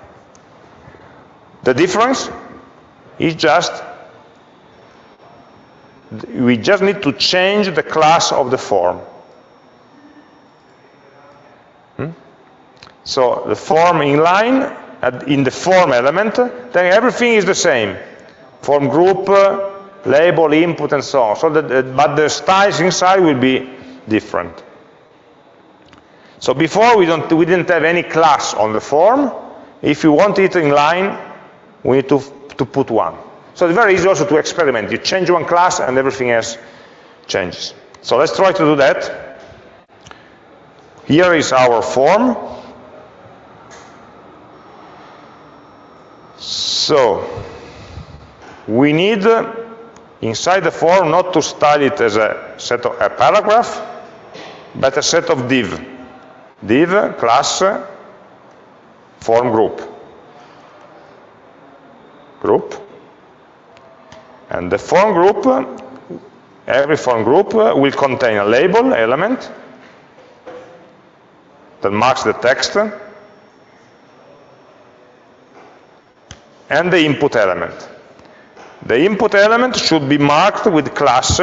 The difference is just, we just need to change the class of the form. Hmm? So the form inline uh, in the form element, then everything is the same. Form group, uh, label, input, and so on. So that, but the styles inside will be different. So before we, don't, we didn't have any class on the form. If you want it in line, we need to, to put one. So it's very easy also to experiment. You change one class and everything else changes. So let's try to do that. Here is our form. So we need inside the form not to style it as a set of a paragraph, but a set of div. Div class form group. Group. And the form group, every form group will contain a label element that marks the text and the input element. The input element should be marked with class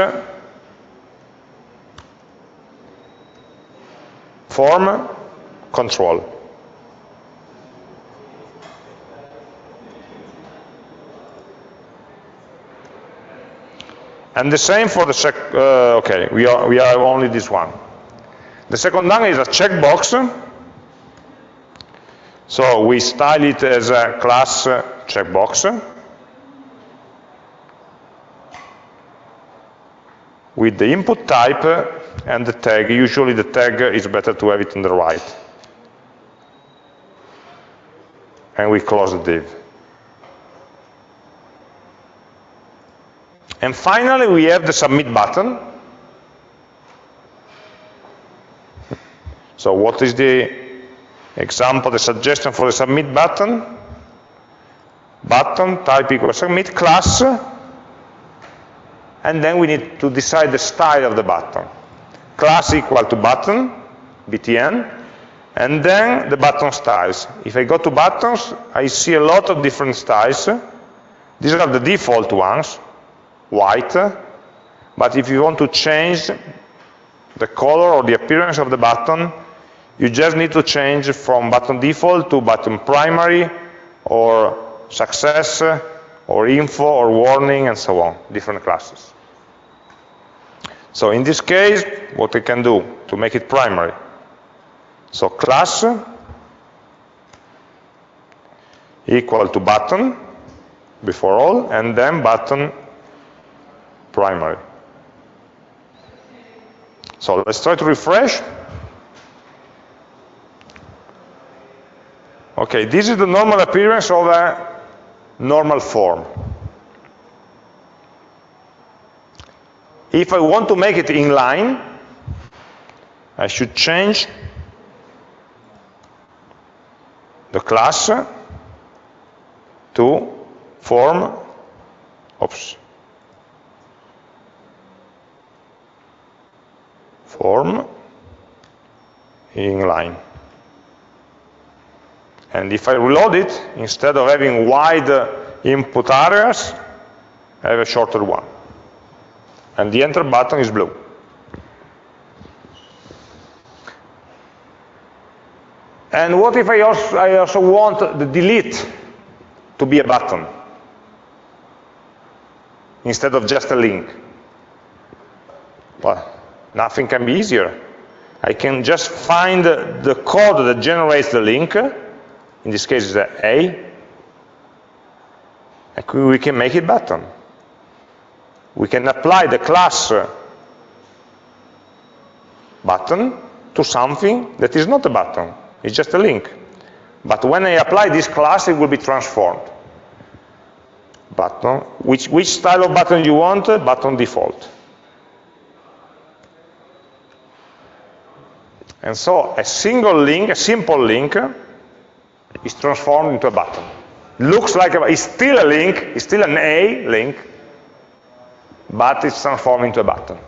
form control. And the same for the sec, uh, okay, we are, we are only this one. The second one is a checkbox. So we style it as a class checkbox. With the input type and the tag. Usually the tag is better to have it on the right. And we close the div. And finally, we have the submit button. So what is the example, the suggestion for the submit button? Button type equals submit class and then we need to decide the style of the button. Class equal to button, btn, and then the button styles. If I go to buttons, I see a lot of different styles. These are the default ones, white, but if you want to change the color or the appearance of the button, you just need to change from button default to button primary or success or info or warning and so on, different classes. So in this case, what we can do to make it primary. So class equal to button before all, and then button primary. So let's try to refresh. Okay, this is the normal appearance of a normal form. If I want to make it inline, I should change the class to form, oops, form inline. And if I reload it, instead of having wide input areas, I have a shorter one and the enter button is blue. And what if I also, I also want the delete to be a button instead of just a link? Well, nothing can be easier. I can just find the code that generates the link, in this case is A, and we can make it button we can apply the class uh, button to something that is not a button, it's just a link. But when I apply this class, it will be transformed. Button, which, which style of button you want? Uh, button default. And so a single link, a simple link, uh, is transformed into a button. Looks like a, it's still a link, it's still an A link, but it's transformed into a button.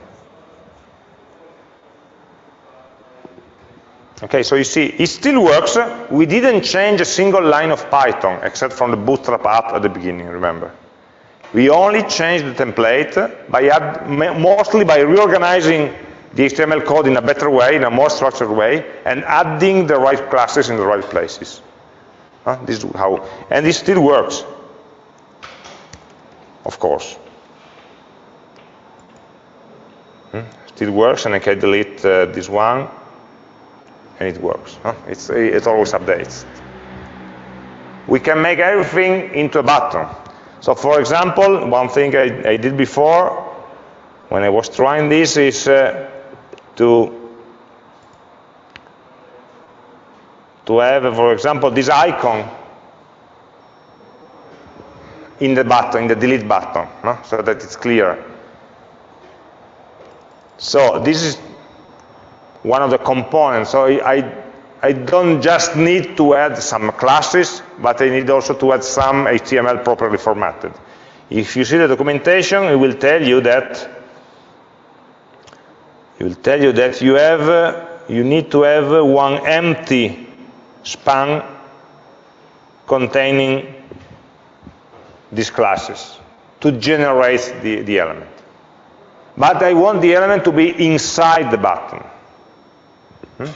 Okay, so you see, it still works. We didn't change a single line of Python, except from the bootstrap app at the beginning, remember. We only changed the template by add, mostly by reorganizing the HTML code in a better way, in a more structured way, and adding the right classes in the right places. Huh? This is how, and it still works, of course. Still works, and I can delete uh, this one, and it works. Huh? It's, it always updates. We can make everything into a button. So for example, one thing I, I did before, when I was trying this is uh, to to have, for example, this icon in the button, in the delete button, so that it's clear. So this is one of the components. So I, I don't just need to add some classes, but I need also to add some HTML properly formatted. If you see the documentation, it will tell you that it will tell you that you have you need to have one empty span containing these classes to generate the, the element. But I want the element to be inside the button. Hmm?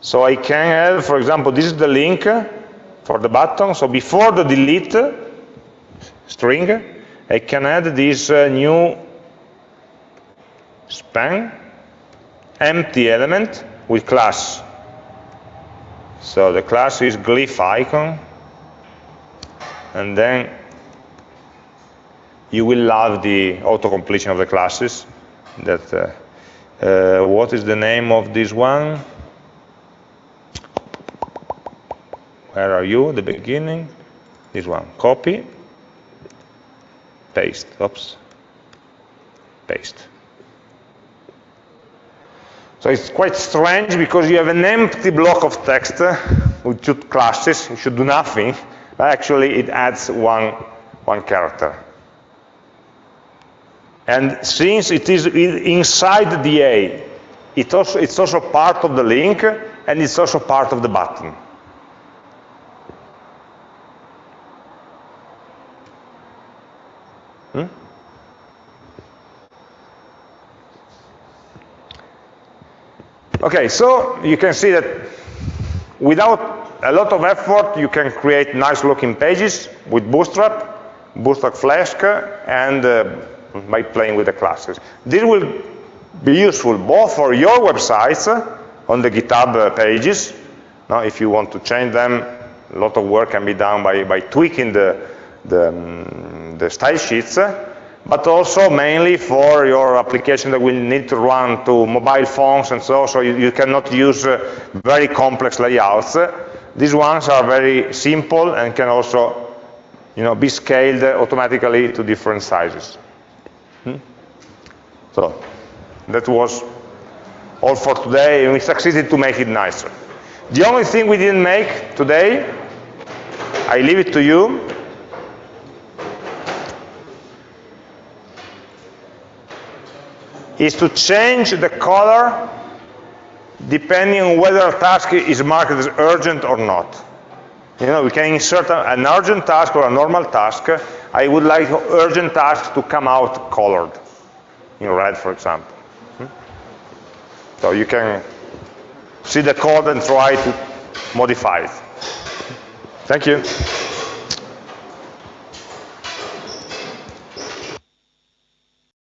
So I can have, for example, this is the link for the button. So before the delete string, I can add this uh, new span empty element with class. So the class is glyph icon, and then you will love the auto-completion of the classes. That uh, uh, what is the name of this one? Where are you? The beginning. This one. Copy. Paste. Oops. Paste. So it's quite strange because you have an empty block of text with two classes. You should do nothing. But actually, it adds one, one character. And since it is inside the A, it also, it's also part of the link, and it's also part of the button. Hmm? Okay, so you can see that without a lot of effort, you can create nice looking pages with Bootstrap, Bootstrap Flask, and uh, by playing with the classes. This will be useful both for your websites uh, on the GitHub uh, pages. Now, if you want to change them, a lot of work can be done by, by tweaking the, the, um, the style sheets. Uh, but also mainly for your application that will need to run to mobile phones and so, on. so you, you cannot use uh, very complex layouts. These ones are very simple and can also you know, be scaled automatically to different sizes. So that was all for today, and we succeeded to make it nicer. The only thing we didn't make today, I leave it to you, is to change the color depending on whether a task is marked as urgent or not. You know, we can insert an urgent task or a normal task. I would like urgent tasks to come out colored, in red, for example. Hmm? So you can see the code and try to modify it. Thank you.